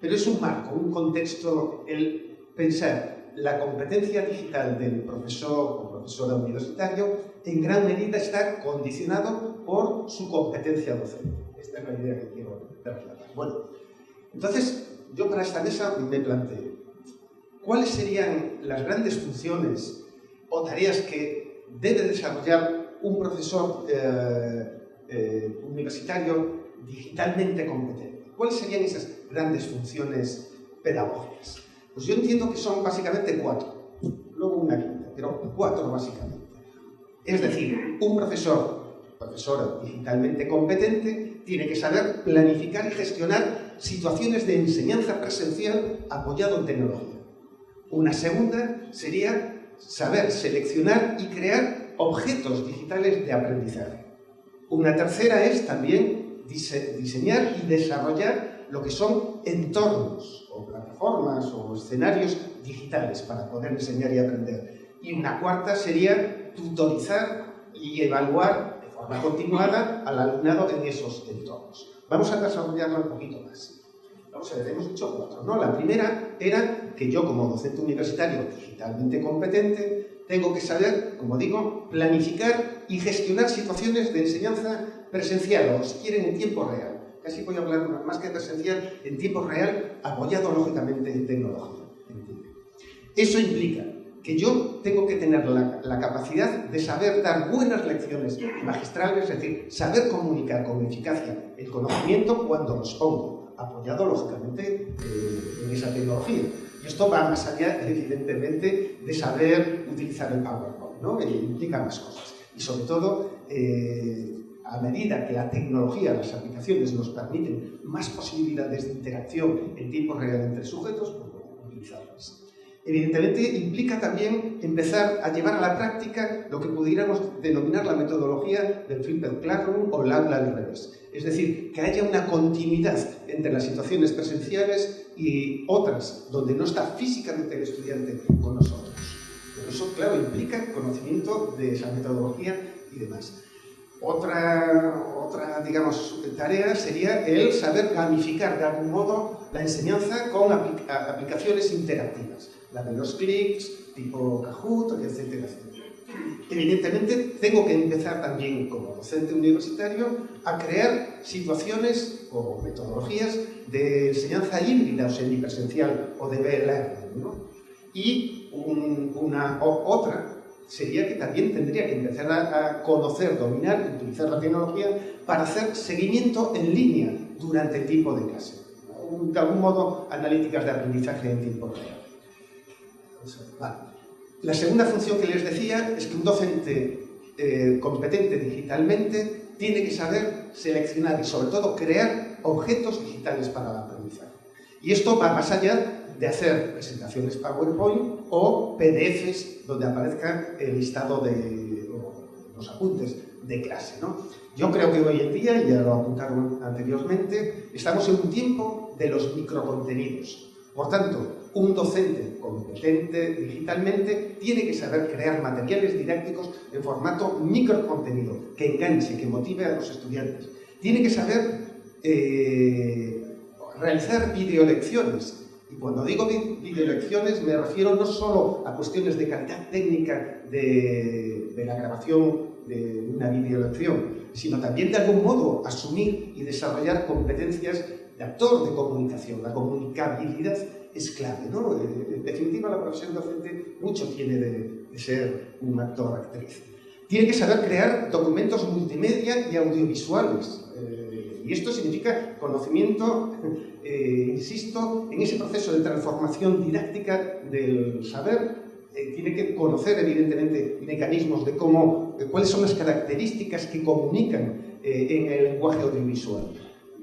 Pero es un marco, un contexto, el pensar la competencia digital del profesor o profesora universitario en gran medida está condicionado por su competencia docente. Esta es la idea que quiero trasladar. Bueno, entonces yo para esta mesa me planteo cuáles serían las grandes funciones o tareas que debe desarrollar un profesor eh, eh, universitario digitalmente competente. ¿Cuáles serían esas grandes funciones pedagógicas? Pues yo entiendo que son básicamente cuatro, luego una quinta, pero cuatro básicamente. Es decir, un profesor, profesora digitalmente competente, tiene que saber planificar y gestionar situaciones de enseñanza presencial apoyado en tecnología. Una segunda sería saber seleccionar y crear objetos digitales de aprendizaje. Una tercera es también diseñar y desarrollar lo que son entornos o plataformas o escenarios digitales para poder enseñar y aprender. Y una cuarta sería tutorizar y evaluar de forma continuada al alumnado en esos entornos. Vamos a desarrollarlo un poquito más. Vamos a ver, hemos dicho cuatro, ¿no? La primera era que yo como docente universitario digitalmente competente tengo que saber, como digo, planificar y gestionar situaciones de enseñanza presencial o si quieren en tiempo real casi voy a hablar más que presencial, en tiempo real, apoyado lógicamente en tecnología. Eso implica que yo tengo que tener la, capacidad de saber dar buenas lecciones magistrales, es decir, saber comunicar con eficacia el conocimiento cuando los pongo, apoyado lógicamente eh, en esa tecnología. Y esto va más allá, evidentemente, de saber utilizar el PowerPoint, ¿no? Implica más cosas. Y sobre todo, eh, a medida que la tecnología, las aplicaciones nos permiten más posibilidades de interacción en tiempo real entre sujetos. Evidentemente implica también empezar a llevar a la práctica lo que pudiéramos denominar la metodología del flipped classroom o el aula al revés. Es decir, que haya una continuidad entre las situaciones presenciales y otras, donde no está físicamente el estudiante con nosotros. Pero eso, claro, implica conocimiento de esa metodología y demás. Otra, otra, digamos, tarea sería el saber gamificar de algún modo la enseñanza con aplicaciones interactivas. De los clics, tipo Kahoot, etcétera, etcétera. Evidentemente, tengo que empezar también como docente universitario a crear situaciones o metodologías de enseñanza híbrida, o semipresencial, o de B-Learning. ¿no? Y una otra sería que también tendría que empezar a, conocer, dominar, utilizar la tecnología para hacer seguimiento en línea durante el tiempo de clase. De algún modo, analíticas de aprendizaje en tiempo real. La segunda función que les decía es que un docente eh, competente digitalmente tiene que saber seleccionar y sobre todo crear objetos digitales para el aprendizaje. Y esto va más allá de hacer presentaciones PowerPoint o PDFs donde aparezca el listado de los apuntes de clase. ¿no? Yo creo que hoy en día, y ya lo apuntaron anteriormente, estamos en un tiempo de los microcontenidos. Por tanto, un docente competente digitalmente tiene que saber crear materiales didácticos en formato microcontenido, que enganche, que motive a los estudiantes. Tiene que saber eh, realizar videolecciones, y cuando digo videolecciones me refiero no solo a cuestiones de calidad técnica de, la grabación de una videolección, sino también de algún modo asumir y desarrollar competencias de actor de comunicación. La comunicabilidad es clave, ¿no? Eh, en definitiva, la profesión docente mucho tiene de, ser un actor-actriz. Tiene que saber crear documentos multimedia y audiovisuales. Eh, y esto significa conocimiento eh, insisto, en ese proceso de transformación didáctica del saber, eh, tiene que conocer evidentemente mecanismos de cómo, cuáles son las características que comunican eh, en el lenguaje audiovisual.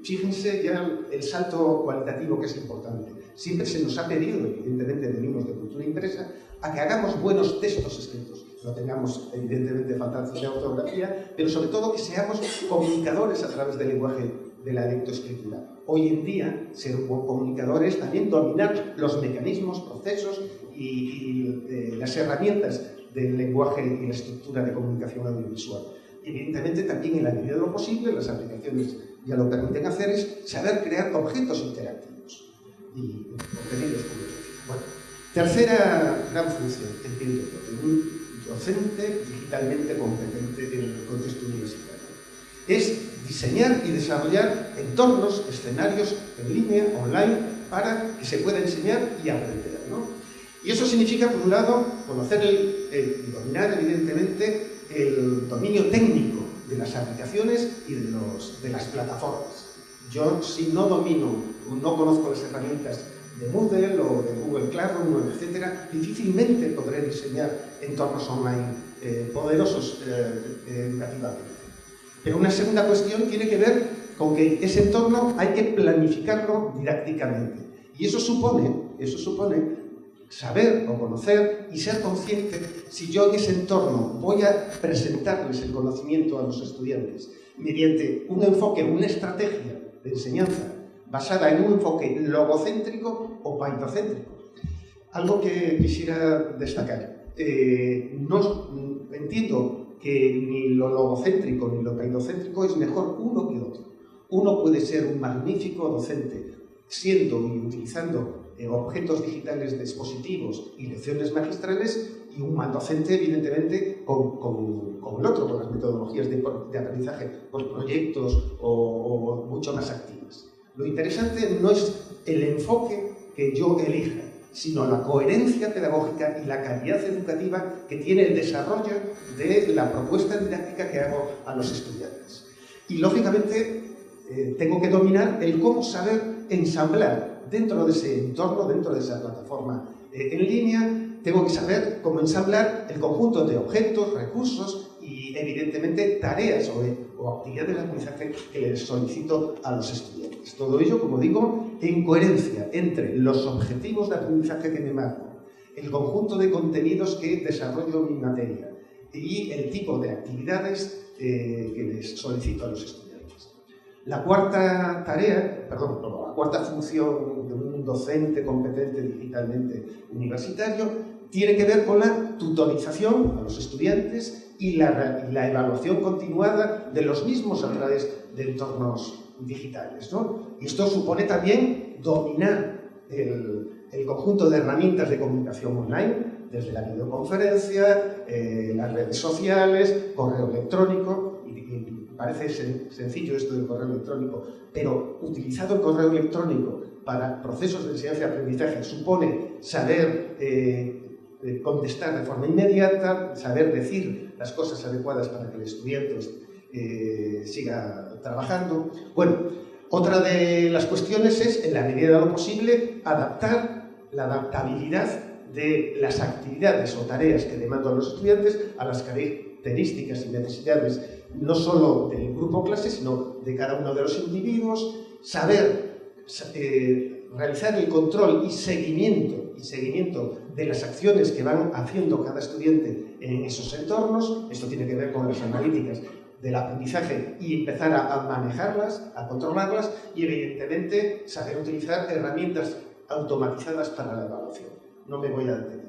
Fíjense ya el salto cualitativo que es importante. Siempre se nos ha pedido, evidentemente venimos de cultura impresa, a que hagamos buenos textos escritos. No tengamos, evidentemente, faltanzas de ortografía, pero sobre todo que seamos comunicadores a través del lenguaje de la lectoescritura. Hoy en día, ser un buen comunicador es también dominar los mecanismos, procesos y, eh, las herramientas del lenguaje y la estructura de comunicación audiovisual. Evidentemente, también en la medida de lo posible, las aplicaciones ya lo permiten hacer, es saber crear objetos interactivos y contenidos Bueno, tercera gran función, entiendo de un docente digitalmente competente en el contexto universitario, es diseñar y desarrollar entornos, escenarios en línea, online, para que se pueda enseñar y aprender. Y eso significa, por un lado, conocer y dominar, evidentemente, el dominio técnico de las aplicaciones y de, los, de las plataformas. Yo, si no domino, no conozco las herramientas de Moodle o de Google Classroom, etc., difícilmente podré diseñar entornos online eh, poderosos eh, educativamente. Pero una segunda cuestión tiene que ver con que ese entorno hay que planificarlo didácticamente. Y eso supone, eso supone saber o conocer y ser consciente si yo en ese entorno voy a presentarles el conocimiento a los estudiantes mediante un enfoque, una estrategia de enseñanza basada en un enfoque logocéntrico o paidocéntrico. Algo que quisiera destacar. Eh, no, entiendo que ni lo logocéntrico ni lo peidocéntrico es mejor uno que otro. Uno puede ser un magnífico docente siendo y utilizando eh, objetos digitales de dispositivos y lecciones magistrales y un mal docente, evidentemente, con, el otro, con las metodologías de, aprendizaje por proyectos o, o mucho más activas. Lo interesante no es el enfoque que yo elija, sino la coherencia pedagógica y la calidad educativa que tiene el desarrollo de la propuesta didáctica que hago a los estudiantes. Y lógicamente eh, tengo que dominar el cómo saber ensamblar dentro de ese entorno, dentro de esa plataforma eh, en línea, tengo que saber cómo ensamblar el conjunto de objetos, recursos y evidentemente tareas o, actividades de aprendizaje que les solicito a los estudiantes. Todo ello, como digo, en coherencia entre los objetivos de aprendizaje que me marco, el conjunto de contenidos que desarrollo en mi materia y el tipo de actividades eh, que les solicito a los estudiantes. La cuarta tarea, perdón, la cuarta función de un docente competente digitalmente universitario tiene que ver con la tutorización a los estudiantes y la, evaluación continuada de los mismos a través de entornos digitales. ¿no? Y esto supone también dominar el, el conjunto de herramientas de comunicación online, desde la videoconferencia, eh, las redes sociales, correo electrónico, parece sencillo esto del correo electrónico, pero utilizado el correo electrónico para procesos de enseñanza y aprendizaje supone saber eh, eh, contestar de forma inmediata, saber decir las cosas adecuadas para que el estudiante siga trabajando. Bueno, otra de las cuestiones es, en la medida de lo posible, adaptar la adaptabilidad de las actividades o tareas que demandan los estudiantes a las características y necesidades no solo del grupo clase, sino de cada uno de los individuos, saber eh, realizar el control y seguimiento, y seguimiento de las acciones que van haciendo cada estudiante en esos entornos, esto tiene que ver con las analíticas del aprendizaje y empezar a, manejarlas, a controlarlas y evidentemente saber utilizar herramientas automatizadas para la evaluación. No me voy a detener.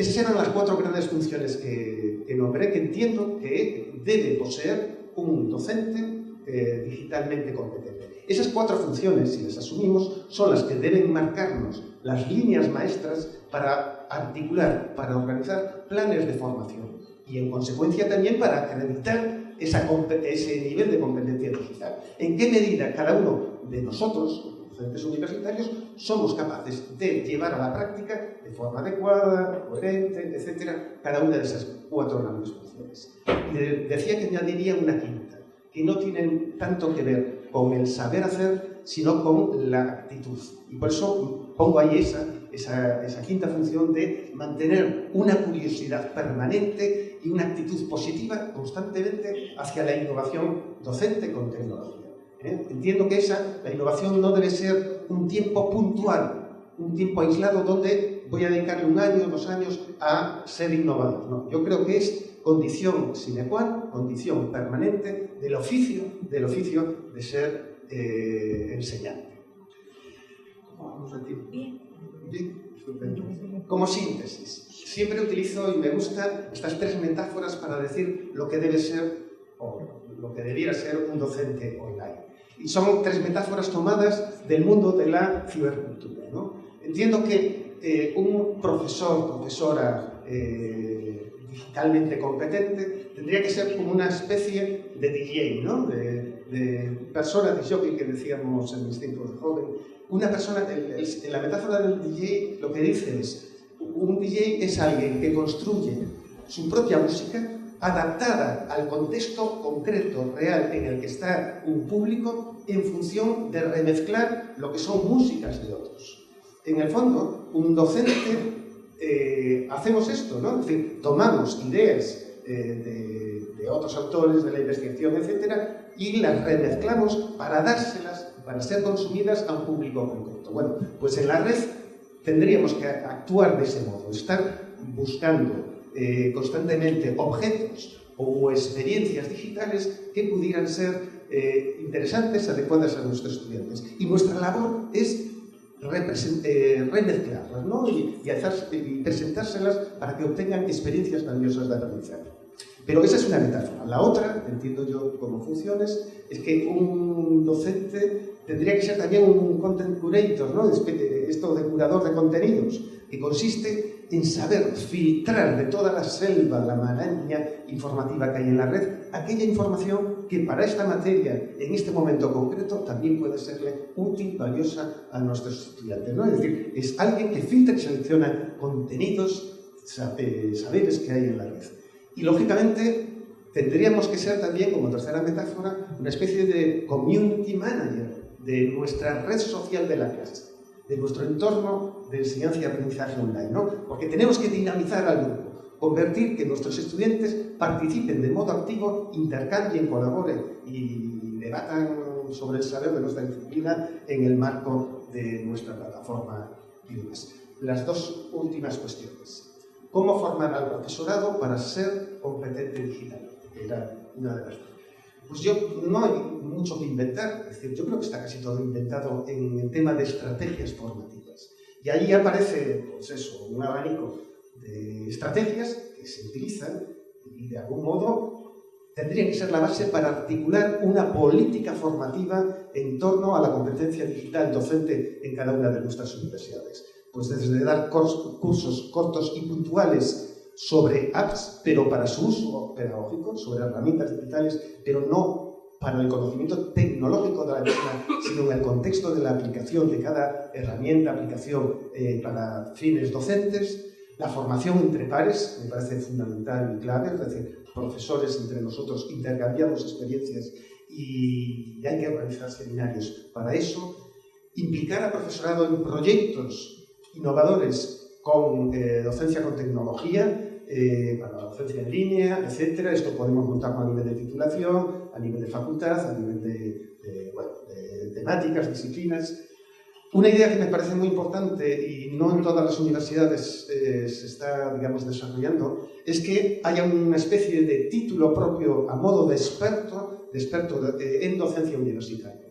Esas eran las cuatro grandes funciones que, nombré, que entiendo que debe poseer un docente eh, digitalmente competente. Esas cuatro funciones, si las asumimos, son las que deben marcarnos las líneas maestras para articular, para organizar planes de formación y en consecuencia también para acreditar ese nivel de competencia digital. ¿En qué medida cada uno de nosotros, docentes universitarios, somos capaces de llevar a la práctica de forma adecuada, coherente, etcétera, cada una de esas cuatro grandes funciones? Y decía que añadiría una quinta, que no tiene tanto que ver con el saber hacer, sino con la actitud. Y por eso pongo ahí esa esa, quinta función de mantener una curiosidad permanente y una actitud positiva constantemente hacia la innovación docente con tecnología. ¿Eh? Entiendo que esa, la innovación no debe ser un tiempo puntual, un tiempo aislado donde voy a dedicarle un año, dos años a ser innovador. No, yo creo que es condición sine qua non, condición permanente del oficio, del oficio de ser eh, enseñante. vamos a decir? Como síntesis, siempre utilizo y me gustan estas tres metáforas para decir lo que debe ser o lo que debiera ser un docente online. Y son tres metáforas tomadas del mundo de la cibercultura. Entiendo que eh, un profesor, profesora eh, digitalmente competente tendría que ser como una especie de DJ, ¿no? de, de persona que decíamos en mis tiempos de joven, una persona, en la metáfora del DJ lo que dice es, un DJ es alguien que construye su propia música adaptada al contexto concreto, real, en el que está un público, en función de remezclar lo que son músicas de otros. En el fondo, un docente, eh, hacemos esto, ¿no? Es decir, tomamos ideas eh, de, de, otros autores, de la investigación, etcétera, y las remezclamos para dárselas para ser consumidas a un público concreto. Bueno, pues en la red tendríamos que actuar de ese modo, estar buscando eh, constantemente objetos ou experiencias digitales que pudieran ser eh, interesantes, adecuadas a nuestros estudiantes. Y nuestra labor es eh, remezclarlas ¿no? y, y, y presentárselas para que obtengan experiencias valiosas de aprendizaje. Pero esa es una metáfora. La otra, entiendo yo como funciones, es que un docente tendría que ser también un content curator, ¿no? esto de curador de contenidos, que consiste en saber filtrar de toda la selva, la maraña informativa que hay en la red, aquella información que para esta materia, en este momento concreto, también puede serle útil, valiosa a nuestros estudiantes. ¿no? Es decir, es alguien que filtra y selecciona contenidos, saberes que hay en la red. Y lógicamente tendríamos que ser también, como tercera metáfora, una especie de community manager de nuestra red social de la clase, de nuestro entorno de enseñanza y aprendizaje online, ¿no? Porque tenemos que dinamizar al grupo, convertir que nuestros estudiantes participen de modo activo, intercambien, colaboren y debatan sobre el saber de nuestra disciplina en el marco de nuestra plataforma Las dos últimas cuestiones. ¿Cómo formar al profesorado para ser competente? Que era una de las pues yo no hay mucho que inventar, es decir, yo creo que está casi todo inventado en el tema de estrategias formativas. Y ahí aparece, pues eso, un abanico de estrategias que se utilizan y de algún modo tendrían que ser la base para articular una política formativa en torno a la competencia digital docente en cada una de nuestras universidades. Pues desde dar cursos cortos y puntuales sobre apps, pero para su uso pedagógico, sobre herramientas digitales, pero no para el conocimiento tecnológico de la misma, sino en el contexto de la aplicación de cada herramienta, aplicación eh, para fines docentes. La formación entre pares me parece fundamental y clave, es decir, profesores entre nosotros intercambiamos experiencias y hay que organizar seminarios para eso. Implicar al profesorado en proyectos innovadores con eh, docencia con tecnología, eh, para la docencia en línea, etcétera. Esto podemos montarlo a nivel de titulación, a nivel de facultad, a nivel de, bueno, de temáticas, disciplinas. Una idea que me parece muy importante y no en todas las universidades eh, se está, digamos, desarrollando, es que haya una especie de título propio a modo de experto, de experto en docencia universitaria.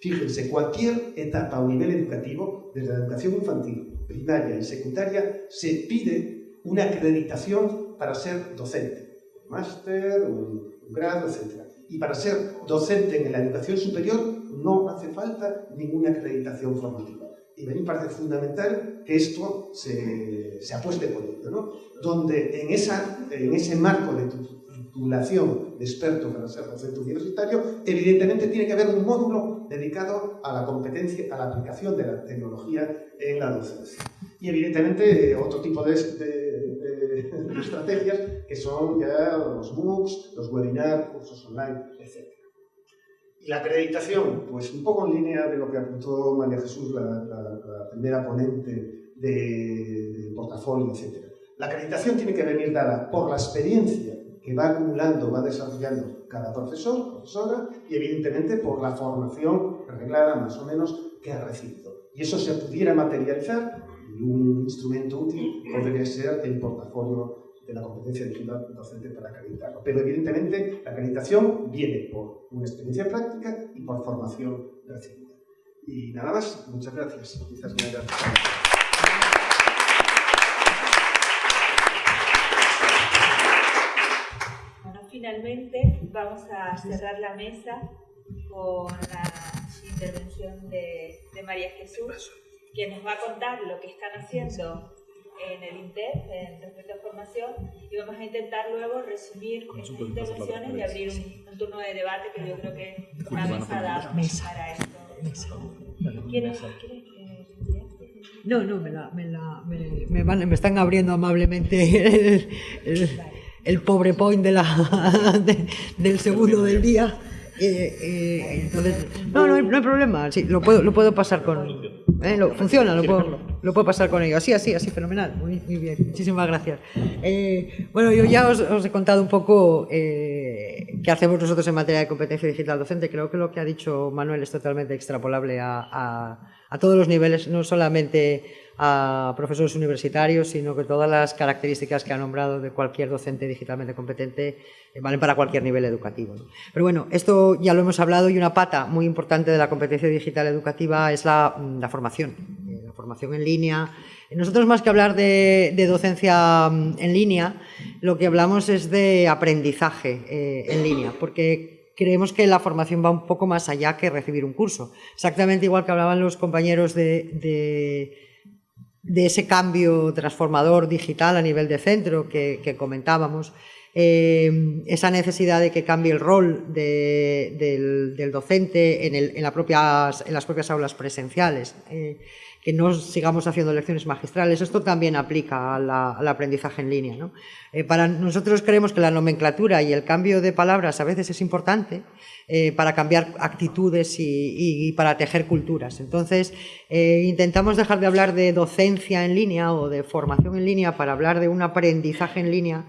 Fíjense, cualquier etapa o nivel educativo, desde la educación infantil, primaria y secundaria, se pide una acreditación para ser docente, un máster, un, grado, etc. Y para ser docente en la educación superior no hace falta ninguna acreditación formativa. Y a mí me parece fundamental que esto se, se apueste por ello, ¿no? donde en, esa, en ese marco de titulación de experto para ser docente universitario, evidentemente tiene que haber un módulo dedicado a la competencia, a la aplicación de la tecnología en la docencia. Y evidentemente otro tipo de, estrategias que son ya los MOOCs, los webinars, cursos online, etc. Y la acreditación, pues un poco en línea de lo que apuntó María Jesús, la, primera ponente del portafolio, etc. La acreditación tiene que venir dada por la experiencia que va acumulando, va desarrollando cada profesor, y evidentemente por la formación reglada más o menos que ha recibido. Y eso se pudiera materializar y un instrumento útil podría ser el portafolio de la competencia digital docente para acreditarlo. Pero evidentemente la acreditación viene por una experiencia práctica y por formación recibida. Y nada más, muchas gracias. Bueno, finalmente vamos a cerrar la mesa con la intervención de, de María Jesús que nos va a contar lo que están haciendo en el INTEF en respecto a formación y vamos a intentar luego resumir estas intervenciones y abrir un, turno de debate que yo creo que una mesa da para esto. ¿Quieres, no, no, me, la, me, la, me, van, me, están abriendo amablemente el, el, pobre point de la, del segundo del día. Eh, eh, entonces, no, no hay, no hay, problema, sí, lo puedo, lo puedo pasar con... Eh, lo, funciona, lo puedo, lo puedo pasar con ello. Así, así, así, fenomenal. Muy, muy bien, muchísimas gracias. Eh, bueno, yo ya os, he contado un poco qué hacemos nosotros en materia de competencia digital docente. Creo que lo que ha dicho Manuel es totalmente extrapolable a, a todos los niveles, no solamente a profesores universitarios, sino que todas las características que ha nombrado de cualquier docente digitalmente competente eh, valen para cualquier nivel educativo. Pero bueno, esto ya lo hemos hablado y una pata muy importante de la competencia digital educativa es la, mm, formación, eh, la formación en línea. Nosotros más que hablar de, de, docencia mm, en línea, lo que hablamos es de aprendizaje eh, en línea, porque creemos que la formación va un poco más allá que recibir un curso. Exactamente igual que hablaban los compañeros de, de ese cambio transformador digital a nivel de centro que, comentábamos, eh, esa necesidad de que cambie el rol de, del, del, docente en, el, en, las propias aulas presenciales, eh, que no sigamos haciendo lecciones magistrales. Esto también aplica al, aprendizaje en línea. ¿no? Eh, para nosotros creemos que la nomenclatura y el cambio de palabras a veces es importante eh, para cambiar actitudes y, y, para tejer culturas. Entonces, eh, intentamos dejar de hablar de docencia en línea o de formación en línea para hablar de un aprendizaje en línea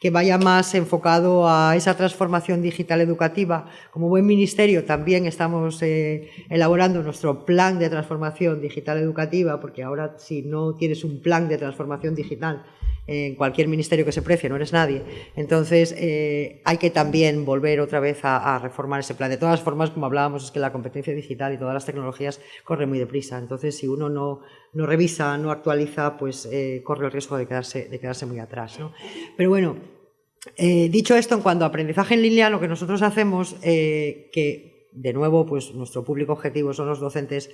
que vaya más enfocado a esa transformación digital educativa. Como buen ministerio también estamos eh, elaborando nuestro plan de transformación digital educativa, porque ahora si no tienes un plan de transformación digital en cualquier ministerio que se precie, no eres nadie. Entonces, eh, hay que también volver otra vez a, reformar ese plan. De todas formas, como hablábamos, es que la competencia digital y todas las tecnologías corren muy deprisa. Entonces, si uno no, no revisa, no actualiza, pues eh, corre el riesgo de quedarse, de quedarse muy atrás. ¿no? Pero bueno, eh, dicho esto, en cuanto a aprendizaje en línea, lo que nosotros hacemos, que de nuevo, pues nuestro público objetivo son los docentes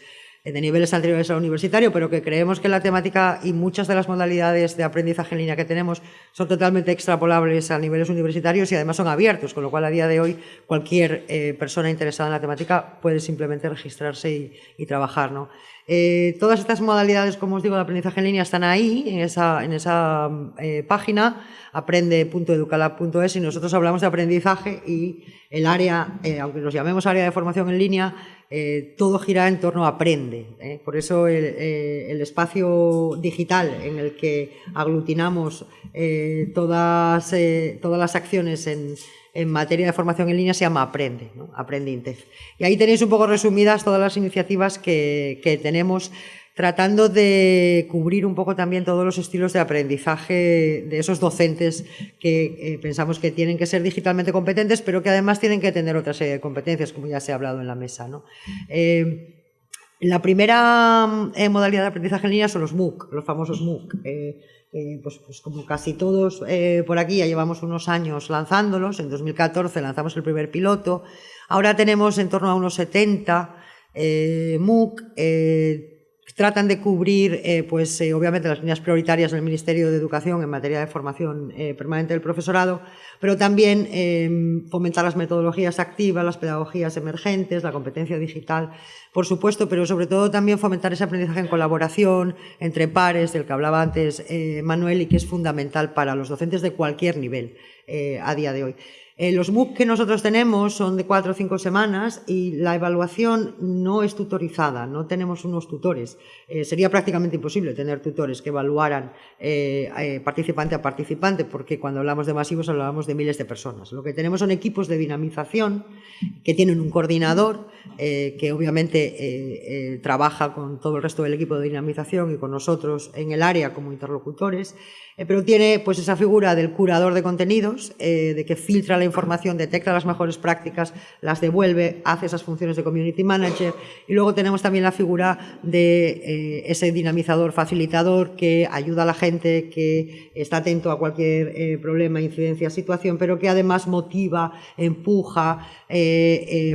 de niveles anteriores al universitario, pero que creemos que la temática y muchas de las modalidades de aprendizaje en línea que tenemos son totalmente extrapolables a niveles universitarios y además son abiertos, con lo cual a día de hoy cualquier eh, persona interesada en la temática puede simplemente registrarse y, trabajar. ¿no? Eh, todas estas modalidades, como os digo, de aprendizaje en línea están ahí, en esa, eh, página, aprende.educalab.es y nosotros hablamos de aprendizaje y el área, aunque nos llamemos área de formación en línea, eh, todo gira en torno a aprende. ¿eh? Por eso eh, el, espacio digital en el que aglutinamos todas, todas las acciones en, materia de formación en línea se llama Aprende, ¿no? Aprende Intef. Y ahí tenéis un poco resumidas todas las iniciativas que, que tenemos tratando de cubrir un poco también todos los estilos de aprendizaje de esos docentes que eh, pensamos que tienen que ser digitalmente competentes, pero que además tienen que tener otra serie de competencias, como ya se ha hablado en la mesa. Eh, la primera eh, modalidad de aprendizaje en línea son los MOOC, los famosos MOOC. Pues, pues, como casi todos por aquí ya llevamos unos años lanzándolos. En 2014 lanzamos el primer piloto. Ahora tenemos en torno a unos 70 MOOC tratan de cubrir, eh, pues eh, obviamente, las líneas prioritarias del Ministerio de Educación en materia de formación eh, permanente del profesorado, pero también fomentar las metodologías activas, las pedagogías emergentes, la competencia digital, por supuesto, pero sobre todo también fomentar ese aprendizaje en colaboración entre pares, del que hablaba antes Manuel, y que es fundamental para los docentes de cualquier nivel a día de hoy. Eh, los MOOC que nosotros tenemos son de cuatro o cinco semanas y la evaluación no es tutorizada, no tenemos unos tutores. Eh, sería prácticamente imposible tener tutores que evaluaran eh, participante a participante, porque cuando hablamos de masivos hablábamos de miles de personas. Lo que tenemos son equipos de dinamización que tienen un coordinador que obviamente trabaja con todo el resto del equipo de dinamización y con nosotros en el área como interlocutores pero tiene pues esa figura del curador de contenidos, eh, de que filtra la información, detecta las mejores prácticas, las devuelve, hace esas funciones de community manager. Y luego tenemos también la figura de eh, ese dinamizador facilitador que ayuda a la gente, que está atento a cualquier problema, incidencia, situación, pero que además motiva, empuja,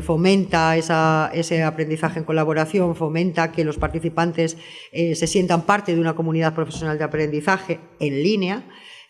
fomenta ese aprendizaje en colaboración, fomenta que los participantes se sientan parte de una comunidad profesional de aprendizaje en línea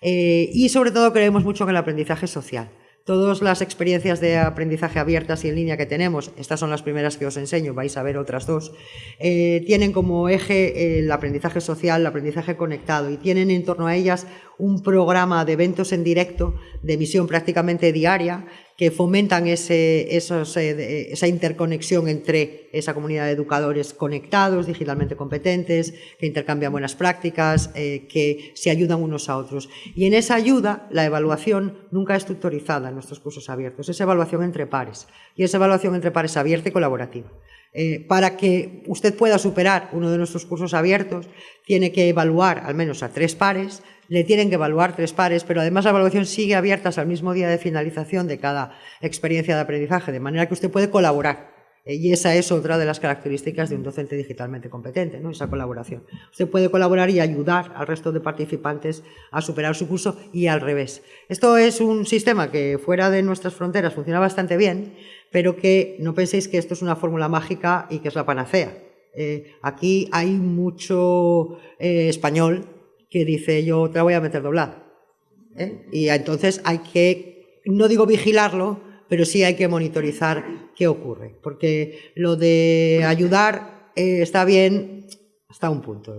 eh, y sobre todo creemos mucho en el aprendizaje social. Todas las experiencias de aprendizaje abiertas y en línea que tenemos, estas son las primeras que os enseño, vais a ver otras dos, eh, tienen como eje el aprendizaje social, el aprendizaje conectado y tienen en torno a ellas un programa de eventos en directo de emisión prácticamente diaria que fomentan ese, eh, esa interconexión entre esa comunidad de educadores conectados, digitalmente competentes, que intercambian buenas prácticas, eh, que se ayudan unos a otros. Y en esa ayuda, la evaluación nunca es tutorizada en nuestros cursos abiertos, es evaluación entre pares. Y es evaluación entre pares abierta y colaborativa. Eh, para que usted pueda superar uno de nuestros cursos abiertos, tiene que evaluar al menos a tres pares, le tienen que evaluar tres pares, pero además la evaluación sigue abierta hasta el mismo día de finalización de cada experiencia de aprendizaje, de manera que usted puede colaborar. Eh, y esa es otra de las características de un docente digitalmente competente, ¿no? esa colaboración. Usted puede colaborar y ayudar al resto de participantes a superar su curso y al revés. Esto es un sistema que fuera de nuestras fronteras funciona bastante bien, pero que no penséis que esto es una fórmula mágica y que es la panacea. Eh, aquí hay mucho eh, español que dice yo te la voy a meter doblada. ¿eh? Y entonces hay que, no digo vigilarlo, pero sí hay que monitorizar qué ocurre. Porque lo de ayudar eh, está bien hasta un punto.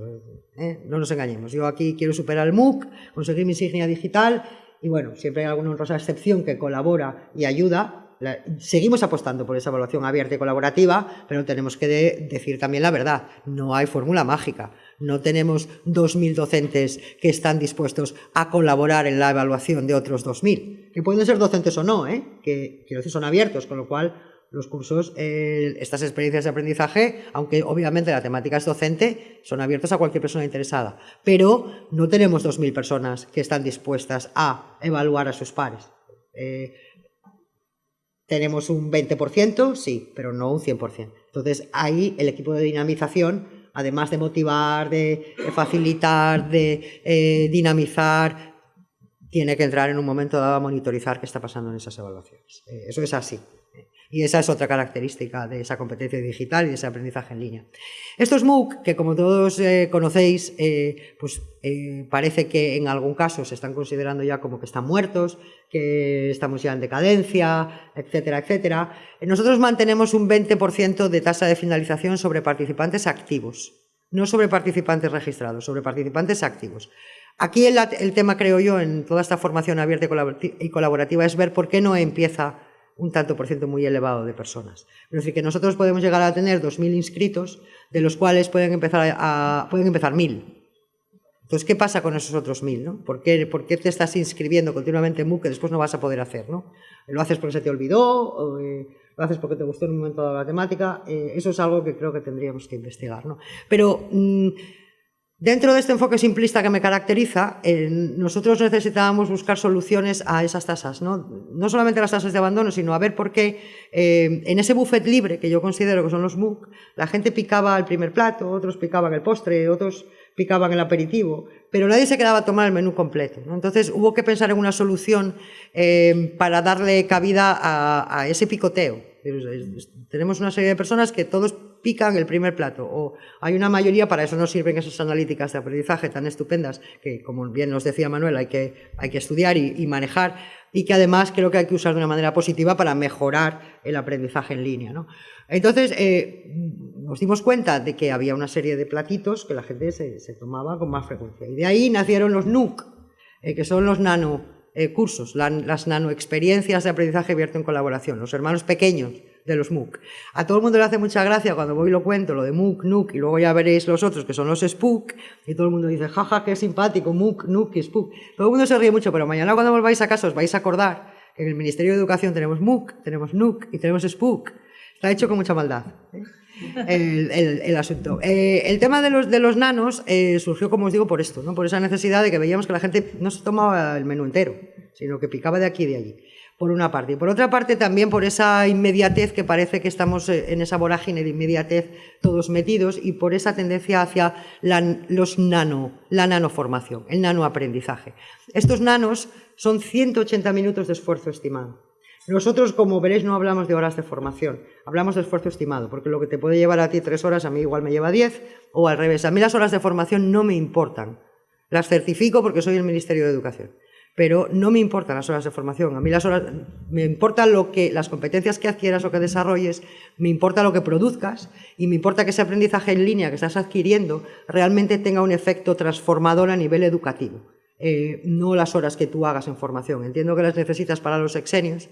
¿eh? No nos engañemos. Yo aquí quiero superar el MOOC, conseguir mi insignia digital y bueno, siempre hay alguna honrosa excepción que colabora y ayuda, seguimos apostando por esa evaluación abierta y colaborativa, pero tenemos que decir también la verdad, no hay fórmula mágica. No tenemos 2.000 docentes que están dispuestos a colaborar en la evaluación de otros 2.000, que pueden ser docentes o no, ¿eh? que quiero son abiertos, con lo cual los cursos, eh, estas experiencias de aprendizaje, aunque obviamente la temática es docente, son abiertos a cualquier persona interesada. Pero no tenemos 2.000 personas que están dispuestas a evaluar a sus pares. Eh, tenemos un 20%, sí, pero no un 100%. Entonces, ahí el equipo de dinamización, además de motivar, de, facilitar, de eh, dinamizar, tiene que entrar en un momento dado a monitorizar qué está pasando en esas evaluaciones. Eh, eso es así. Y esa es otra característica de esa competencia digital y de ese aprendizaje en línea. Estos MOOC, que como todos eh, conocéis, eh, pues eh, parece que en algún caso se están considerando ya como que están muertos, que estamos ya en decadencia, etcétera, etcétera. Nosotros mantenemos un 20% de tasa de finalización sobre participantes activos, no sobre participantes registrados, sobre participantes activos. Aquí el, el tema, creo yo, en toda esta formación abierta y colaborativa es ver por qué no empieza un tanto por ciento muy elevado de personas. Es decir, que nosotros podemos llegar a tener 2.000 inscritos, de los cuales pueden empezar, a, pueden empezar 1.000. Entonces, ¿qué pasa con esos otros 1.000? ¿no? ¿Por, qué, ¿Por, qué, te estás inscribiendo continuamente en MOOC que después no vas a poder hacer? ¿no? ¿Lo haces porque se te olvidó? O, eh, ¿Lo haces porque te gustó en un momento de la temática? Eh, eso es algo que creo que tendríamos que investigar. ¿no? Pero... Mm, Dentro de este enfoque simplista que me caracteriza, eh, nosotros necesitábamos buscar soluciones a esas tasas, ¿no? no solamente las tasas de abandono, sino a ver por qué eh, en ese buffet libre, que yo considero que son los MOOC, la gente picaba el primer plato, otros picaban el postre, otros picaban el aperitivo, pero nadie se quedaba a tomar el menú completo. Entonces hubo que pensar en una solución eh, para darle cabida a ese picoteo. Tenemos una serie de personas que todos pican el primer plato o hay una mayoría, para eso nos sirven esas analíticas de aprendizaje tan estupendas que, como bien nos decía Manuel, hay que, hay que estudiar y, manejar y que además creo que hay que usar de una manera positiva para mejorar el aprendizaje en línea. Entonces, eh, nos dimos cuenta de que había una serie de platitos que la gente se, tomaba con más frecuencia. Y de ahí nacieron los NUC, eh, que son los nano eh, cursos, las nanoexperiencias de aprendizaje abierto en colaboración, los hermanos pequeños de los MOOC. A todo el mundo le hace mucha gracia cuando voy y lo cuento, lo de MOOC, NUC, y luego ya veréis los otros que son los SPOOK, y todo el mundo dice, jaja, qué simpático, MOOC, NUC y SPOOK. Todo el mundo se ríe mucho, pero mañana cuando volváis a casa os vais a acordar que en el Ministerio de Educación tenemos MOOC, tenemos NUC y tenemos SPOOK. Está hecho con mucha maldad. ¿eh? El, asunto. Eh, el tema de los, de los nanos eh, surgió, como os digo, por esto, ¿no? por esa necesidad de que veíamos que la gente no se tomaba el menú entero, sino que picaba de aquí y de allí por una parte. Y por otra parte, también por esa inmediatez que parece que estamos eh, en esa vorágine de inmediatez todos metidos y por esa tendencia hacia los nano, la nanoformación, el nanoaprendizaje. Estos nanos son 180 minutos de esfuerzo estimado. Nosotros, como veréis, no hablamos de horas de formación, hablamos de esfuerzo estimado, porque lo que te puede llevar a ti tres horas, a mí igual me lleva diez, o al revés. A mí las horas de formación no me importan. Las certifico porque soy el Ministerio de Educación pero no me importan las horas de formación. A mí las horas, me importa lo que, las competencias que adquieras o que desarrolles, me importa lo que produzcas y me importa que ese aprendizaje en línea que estás adquiriendo realmente tenga un efecto transformador a nivel educativo. Eh, no las horas que tú hagas en formación. Entiendo que las necesitas para los exenios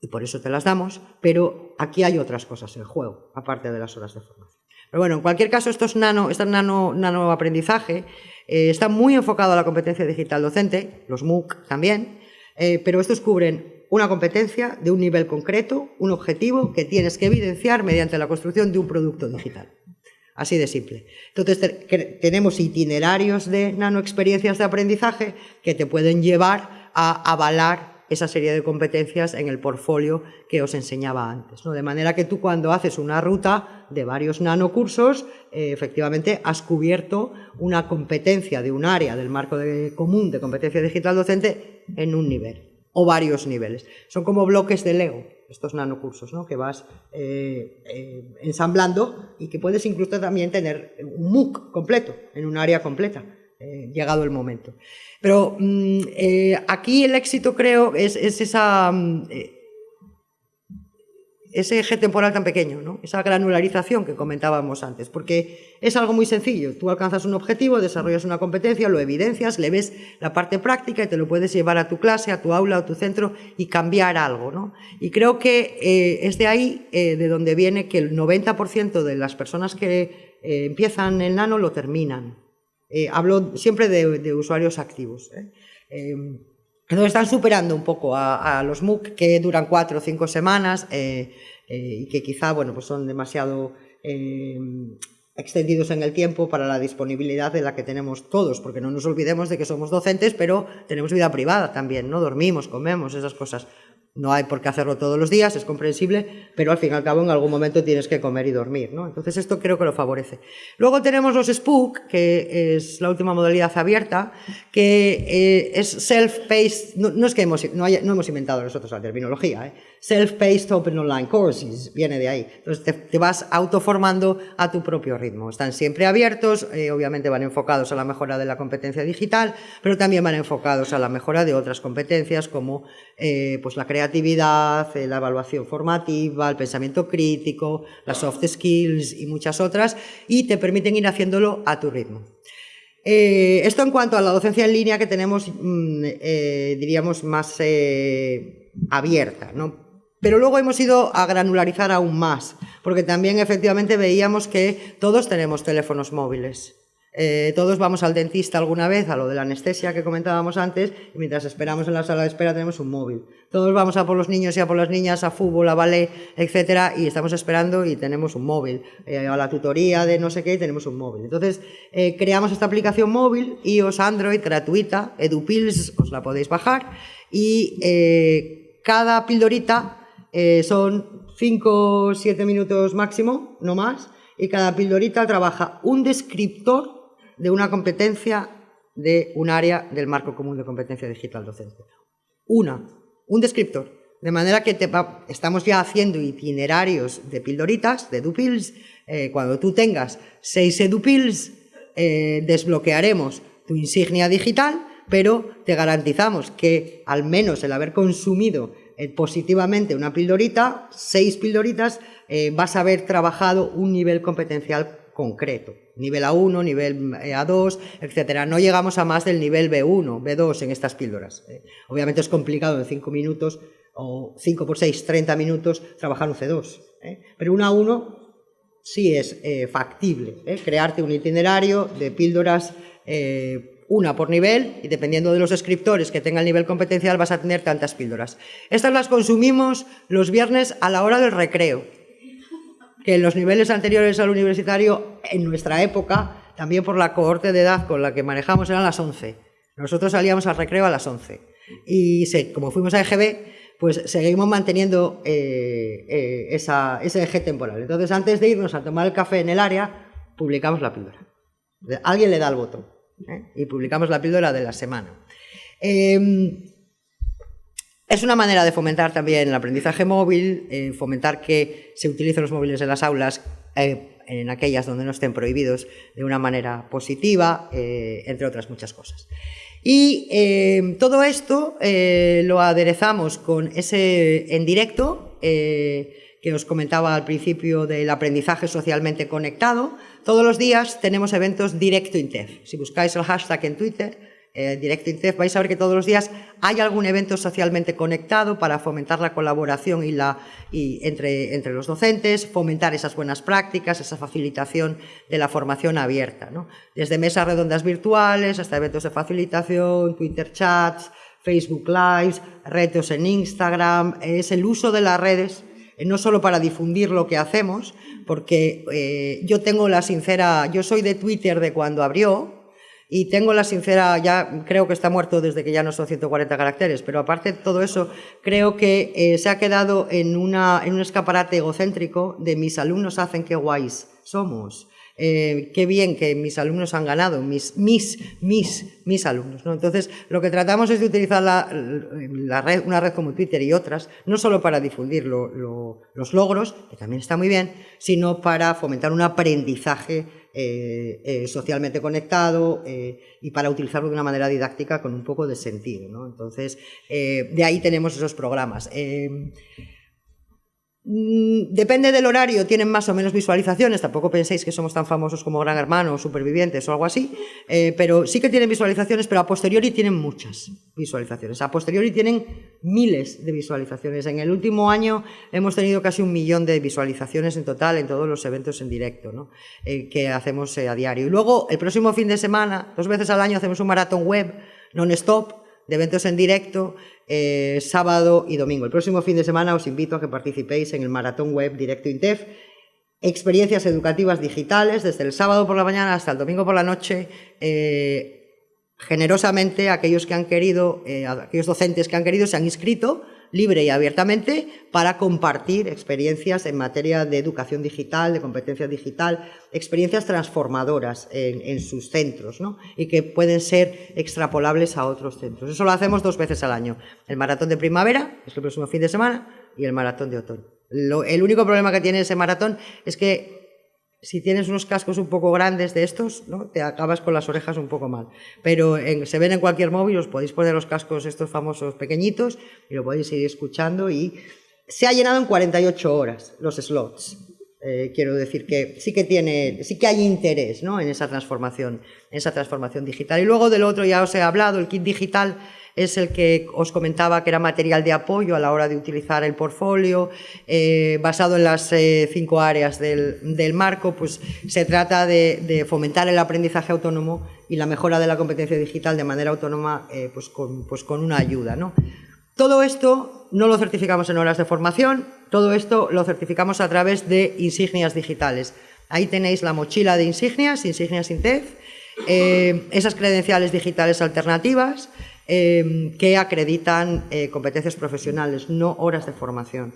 y por eso te las damos, pero aquí hay otras cosas en juego, aparte de las horas de formación. Pero bueno, en cualquier caso, estos nano, este nano, nano aprendizaje eh, está muy enfocado a la competencia digital docente, los MOOC también, eh, pero estos cubren una competencia de un nivel concreto, un objetivo que tienes que evidenciar mediante la construcción de un producto digital. Así de simple. Entonces tenemos itinerarios de nanoexperiencias de aprendizaje que te pueden llevar a avalar esa serie de competencias en el portfolio que os enseñaba antes. ¿no? De manera que tú cuando haces una ruta de varios nanocursos, eh, efectivamente has cubierto una competencia de un área del marco común de competencia digital docente en un nivel o varios niveles. Son como bloques de Lego, estos nanocursos, ¿no? que vas eh, eh, ensamblando y que puedes incluso también tener un MOOC completo, en un área completa. Eh, llegado el momento. Pero mm, eh, aquí el éxito creo es, esa, mm, eh, ese eje temporal tan pequeño, ¿no? esa granularización que comentábamos antes, porque es algo muy sencillo. Tú alcanzas un objetivo, desarrollas una competencia, lo evidencias, le ves la parte práctica y te lo puedes llevar a tu clase, a tu aula, a tu centro y cambiar algo. ¿no? Y creo que es de ahí de donde viene que el 90% de las personas que empiezan el nano lo terminan. Eh, hablo siempre de, usuarios activos. ¿eh? Eh, están superando un poco a, los MOOC que duran cuatro o cinco semanas y que quizá bueno, pues son demasiado extendidos en el tiempo para la disponibilidad de la que tenemos todos, porque no nos olvidemos de que somos docentes, pero tenemos vida privada también, ¿no? Dormimos, comemos, esas cosas No hay por qué hacerlo todos los días, es comprensible, pero al fin y al cabo en algún momento tienes que comer y dormir, ¿no? Entonces esto creo que lo favorece. Luego tenemos los Spook, que es la última modalidad abierta, que eh, es self-paced, no, es que hemos, no, hemos inventado nosotros la terminología, ¿eh? Self-paced open online courses, viene de ahí. Entonces te, vas autoformando a tu propio ritmo. Están siempre abiertos, eh, obviamente van enfocados a la mejora de la competencia digital, pero también van enfocados a la mejora de otras competencias como pues la creatividad, la evaluación formativa, el pensamiento crítico, las soft skills y muchas otras, y te permiten ir haciéndolo a tu ritmo. Eh, esto en cuanto a la docencia en línea que tenemos, mm, eh, diríamos, más eh, abierta, ¿no? Pero luego hemos ido a granularizar aún más, porque también efectivamente veíamos que todos tenemos teléfonos móviles. Eh, todos vamos al dentista alguna vez, a lo de la anestesia que comentábamos antes, y mientras esperamos en la sala de espera tenemos un móvil. Todos vamos a por los niños y a por las niñas, a fútbol, a ballet, etcétera, y estamos esperando y tenemos un móvil. Eh, a la tutoría de no sé qué y tenemos un móvil. Entonces, eh, creamos esta aplicación móvil, iOS Android, gratuita, EduPills, os la podéis bajar, y cada pildorita son 5 o 7 minutos máximo, no más, y cada pildorita trabaja un descriptor de una competencia de un área del marco común de competencia digital docente. Una, un descriptor. De manera que estamos ya haciendo itinerarios de pildoritas, de edupils. Eh, cuando tú tengas seis edupils, eh, desbloquearemos tu insignia digital, pero te garantizamos que al menos el haber consumido eh, positivamente una pildorita, seis pildoritas, vas a haber trabajado un nivel competencial concreto. Nivel A1, nivel A2, etcétera. No llegamos a más del nivel B1, B2 en estas píldoras. ¿eh? Obviamente es complicado en 5 minutos o 5 por 6, 30 minutos trabajar un C2. ¿eh? Pero un A1 sí es eh, factible. Crearte un itinerario de píldoras una por nivel y dependiendo de los escritores que tengan el nivel competencial vas a tener tantas píldoras. Estas las consumimos los viernes a la hora del recreo que en los niveles anteriores al universitario, en nuestra época, también por la cohorte de edad con la que manejamos, eran las 11. Nosotros salíamos al recreo a las 11. Y como fuimos a EGB, pues seguimos manteniendo eh, eh, ese eje temporal. Entonces, antes de irnos a tomar el café en el área, publicamos la píldora. Alguien le da el botón ¿eh? y publicamos la píldora de la semana. Em, es una manera de fomentar también el aprendizaje móvil, eh, fomentar que se utilicen los móviles en las aulas, eh, en aquellas donde no estén prohibidos, de una manera positiva, entre otras muchas cosas. Y todo esto lo aderezamos con ese en directo que os comentaba al principio del aprendizaje socialmente conectado. Todos los días tenemos eventos directo INTEF. Si buscáis el hashtag en Twitter, eh, Directo INCEF, vais a ver que todos los días hay algún evento socialmente conectado para fomentar la colaboración y la, entre, entre, los docentes, fomentar esas buenas prácticas, esa facilitación de la formación abierta. Desde mesas redondas virtuales hasta eventos de facilitación, Twitter chats, Facebook Lives, retos en Instagram, es el uso de las redes no solo para difundir lo que hacemos, porque eh, yo tengo la sincera, yo soy de Twitter de cuando abrió, y tengo la sincera, ya creo que está muerto desde que ya no son 140 caracteres, pero aparte de todo eso, creo que eh, se ha quedado en, una, en un escaparate egocéntrico de mis alumnos hacen qué guays somos. Eh, qué bien que mis alumnos han ganado, mis, mis, mis, mis alumnos. ¿no? Entonces, lo que tratamos es de utilizar una red como Twitter y otras, no solo para difundir los logros, que también está muy bien, sino para fomentar un aprendizaje eh, eh, socialmente conectado y para utilizarlo de una manera didáctica con un poco de sentido. ¿no? Entonces, de ahí tenemos esos programas. Mm, depende del horario, tienen más o menos visualizaciones, tampoco penséis que somos tan famosos como Gran Hermano o Supervivientes o algo así, eh, pero sí que tienen visualizaciones, pero a posteriori tienen muchas visualizaciones. A posteriori tienen miles de visualizaciones. En el último año hemos tenido casi un millón de visualizaciones en total en todos los eventos en directo ¿no? Eh, que hacemos eh, a diario. Y luego, el próximo fin de semana, dos veces al año, hacemos un maratón web non-stop de eventos en directo eh, sábado y domingo. El próximo fin de semana os invito a que participéis en el maratón web Directo INTEF. Experiencias educativas digitales desde el sábado por la mañana hasta el domingo por la noche. Eh, generosamente aquellos que han querido, eh, aquellos docentes que han querido se han inscrito libre y abiertamente para compartir experiencias en materia de educación digital, de competencia digital, experiencias transformadoras en, sus centros ¿no? y que pueden ser extrapolables a otros centros. Eso lo hacemos dos veces al año. El maratón de primavera, es el próximo fin de semana, y el maratón de otoño. el único problema que tiene ese maratón es que si tienes unos cascos un poco grandes de estos, ¿no? te acabas con las orejas un poco mal. Pero se ven en cualquier móvil, os podéis poner los cascos estos famosos pequeñitos y lo podéis ir escuchando y se ha llenado en 48 horas los slots. Eh, quiero decir que sí que tiene, sí que hay interés ¿no? en esa transformación, en esa transformación digital. Y luego del otro ya os he hablado, el kit digital es el que os comentaba que era material de apoyo a la hora de utilizar el portfolio, eh, basado en las eh, cinco áreas del, marco, pues se trata de, fomentar el aprendizaje autónomo y la mejora de la competencia digital de manera autónoma eh, pues, con, pues con una ayuda. ¿no? Todo esto no lo certificamos en horas de formación, todo esto lo certificamos a través de insignias digitales. Ahí tenéis la mochila de insignias, insignias INTEF, esas credenciales digitales alternativas, Em, que acreditan eh, competencias profesionales, no horas de formación.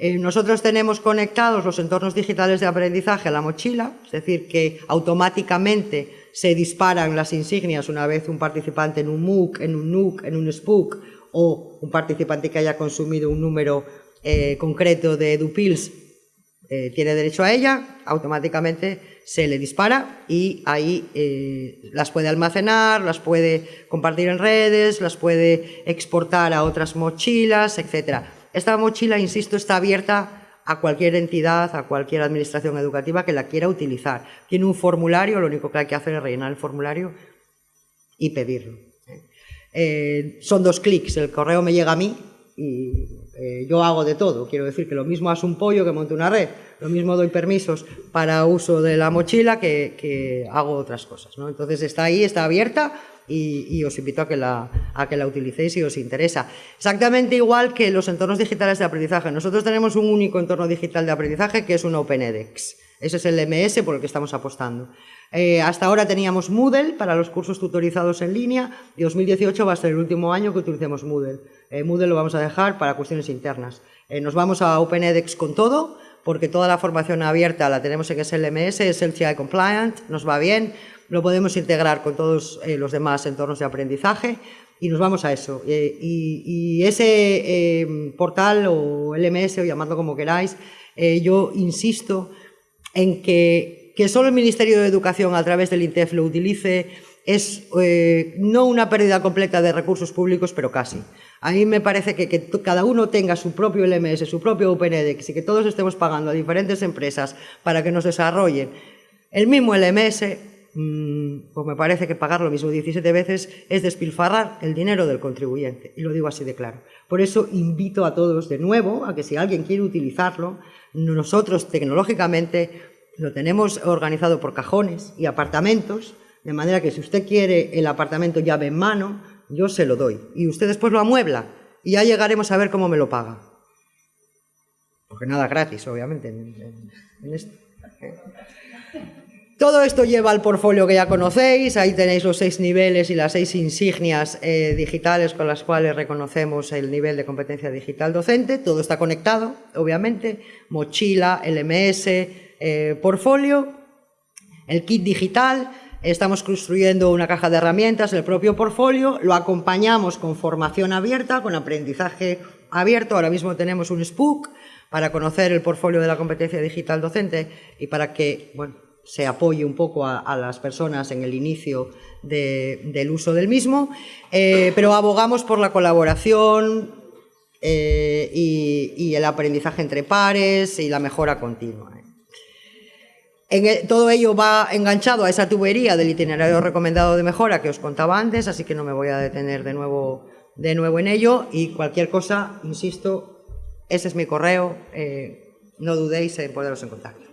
Eh, nosotros tenemos conectados los entornos digitales de aprendizaje a la mochila, es decir, que automáticamente se disparan las insignias una vez un participante en un MOOC, en un NUC, en un SPOOK o un participante que haya consumido un número eh, concreto de EduPills tiene derecho a ella, automáticamente se le dispara y ahí eh, las puede almacenar, las puede compartir en redes, las puede exportar a otras mochilas, etc. Esta mochila, insisto, está abierta a cualquier entidad, a cualquier administración educativa que la quiera utilizar. Tiene un formulario, lo único que hay que hacer es rellenar el formulario y pedirlo. Eh, son dos clics, el correo me llega a mí y eh, yo hago de todo, quiero decir que lo mismo hace un pollo que monte una red, lo mismo doy permisos para uso de la mochila que, hago otras cosas. Entonces está ahí, está abierta y, os invito a que, la, a que la utilicéis si os interesa. Exactamente igual que los entornos digitales de aprendizaje. Nosotros tenemos un único entorno digital de aprendizaje que es un OpenEDX. Ese es el MS por el que estamos apostando. Eh, hasta ahora teníamos Moodle para los cursos tutorizados en línea y 2018 va a ser el último año que utilicemos Moodle. Eh, Moodle lo vamos a dejar para cuestiones internas. Eh, nos vamos a OpenEDX con todo, porque toda la formación abierta la tenemos en SLMS, es el Compliant, nos va bien, lo podemos integrar con todos los demás entornos de aprendizaje y nos vamos a eso. y, y, ese portal o LMS o llamadlo como queráis, yo insisto en que, que solo el Ministerio de Educación a través del INTEF lo utilice es eh, no una pérdida completa de recursos públicos, pero casi. A mí me parece que, cada uno tenga su propio LMS, su propio OpenEDX y que todos estemos pagando a diferentes empresas para que nos desarrollen el mismo LMS, mmm, pues me parece que pagar lo mismo 17 veces es despilfarrar el dinero del contribuyente. Y lo digo así de claro. Por eso invito a todos de nuevo a que si alguien quiere utilizarlo, nosotros tecnológicamente lo tenemos organizado por cajones y apartamentos, de manera que si usted quiere el apartamento llave en mano, yo se lo doy. Y usted después lo amuebla y ya llegaremos a ver cómo me lo paga. Porque nada gratis, obviamente, en, esto. Todo esto lleva al portfolio que ya conocéis, ahí tenéis los seis niveles y las seis insignias eh, digitales con las cuales reconocemos el nivel de competencia digital docente, todo está conectado, obviamente, mochila, LMS, eh, portfolio, el kit digital, estamos construyendo una caja de herramientas, el propio portfolio, lo acompañamos con formación abierta, con aprendizaje abierto, ahora mismo tenemos un SPOOK para conocer el portfolio de la competencia digital docente y para que, bueno, se apoye un poco a, las personas en el inicio del uso del mismo, eh, pero abogamos por la colaboración eh, y, el aprendizaje entre pares y la mejora continua. Todo ello va enganchado a esa tubería del itinerario recomendado de mejora que os contaba antes, así que no me voy a detener de nuevo, de nuevo en ello y cualquier cosa, insisto, ese es mi correo, eh, no dudéis en poderos encontrar.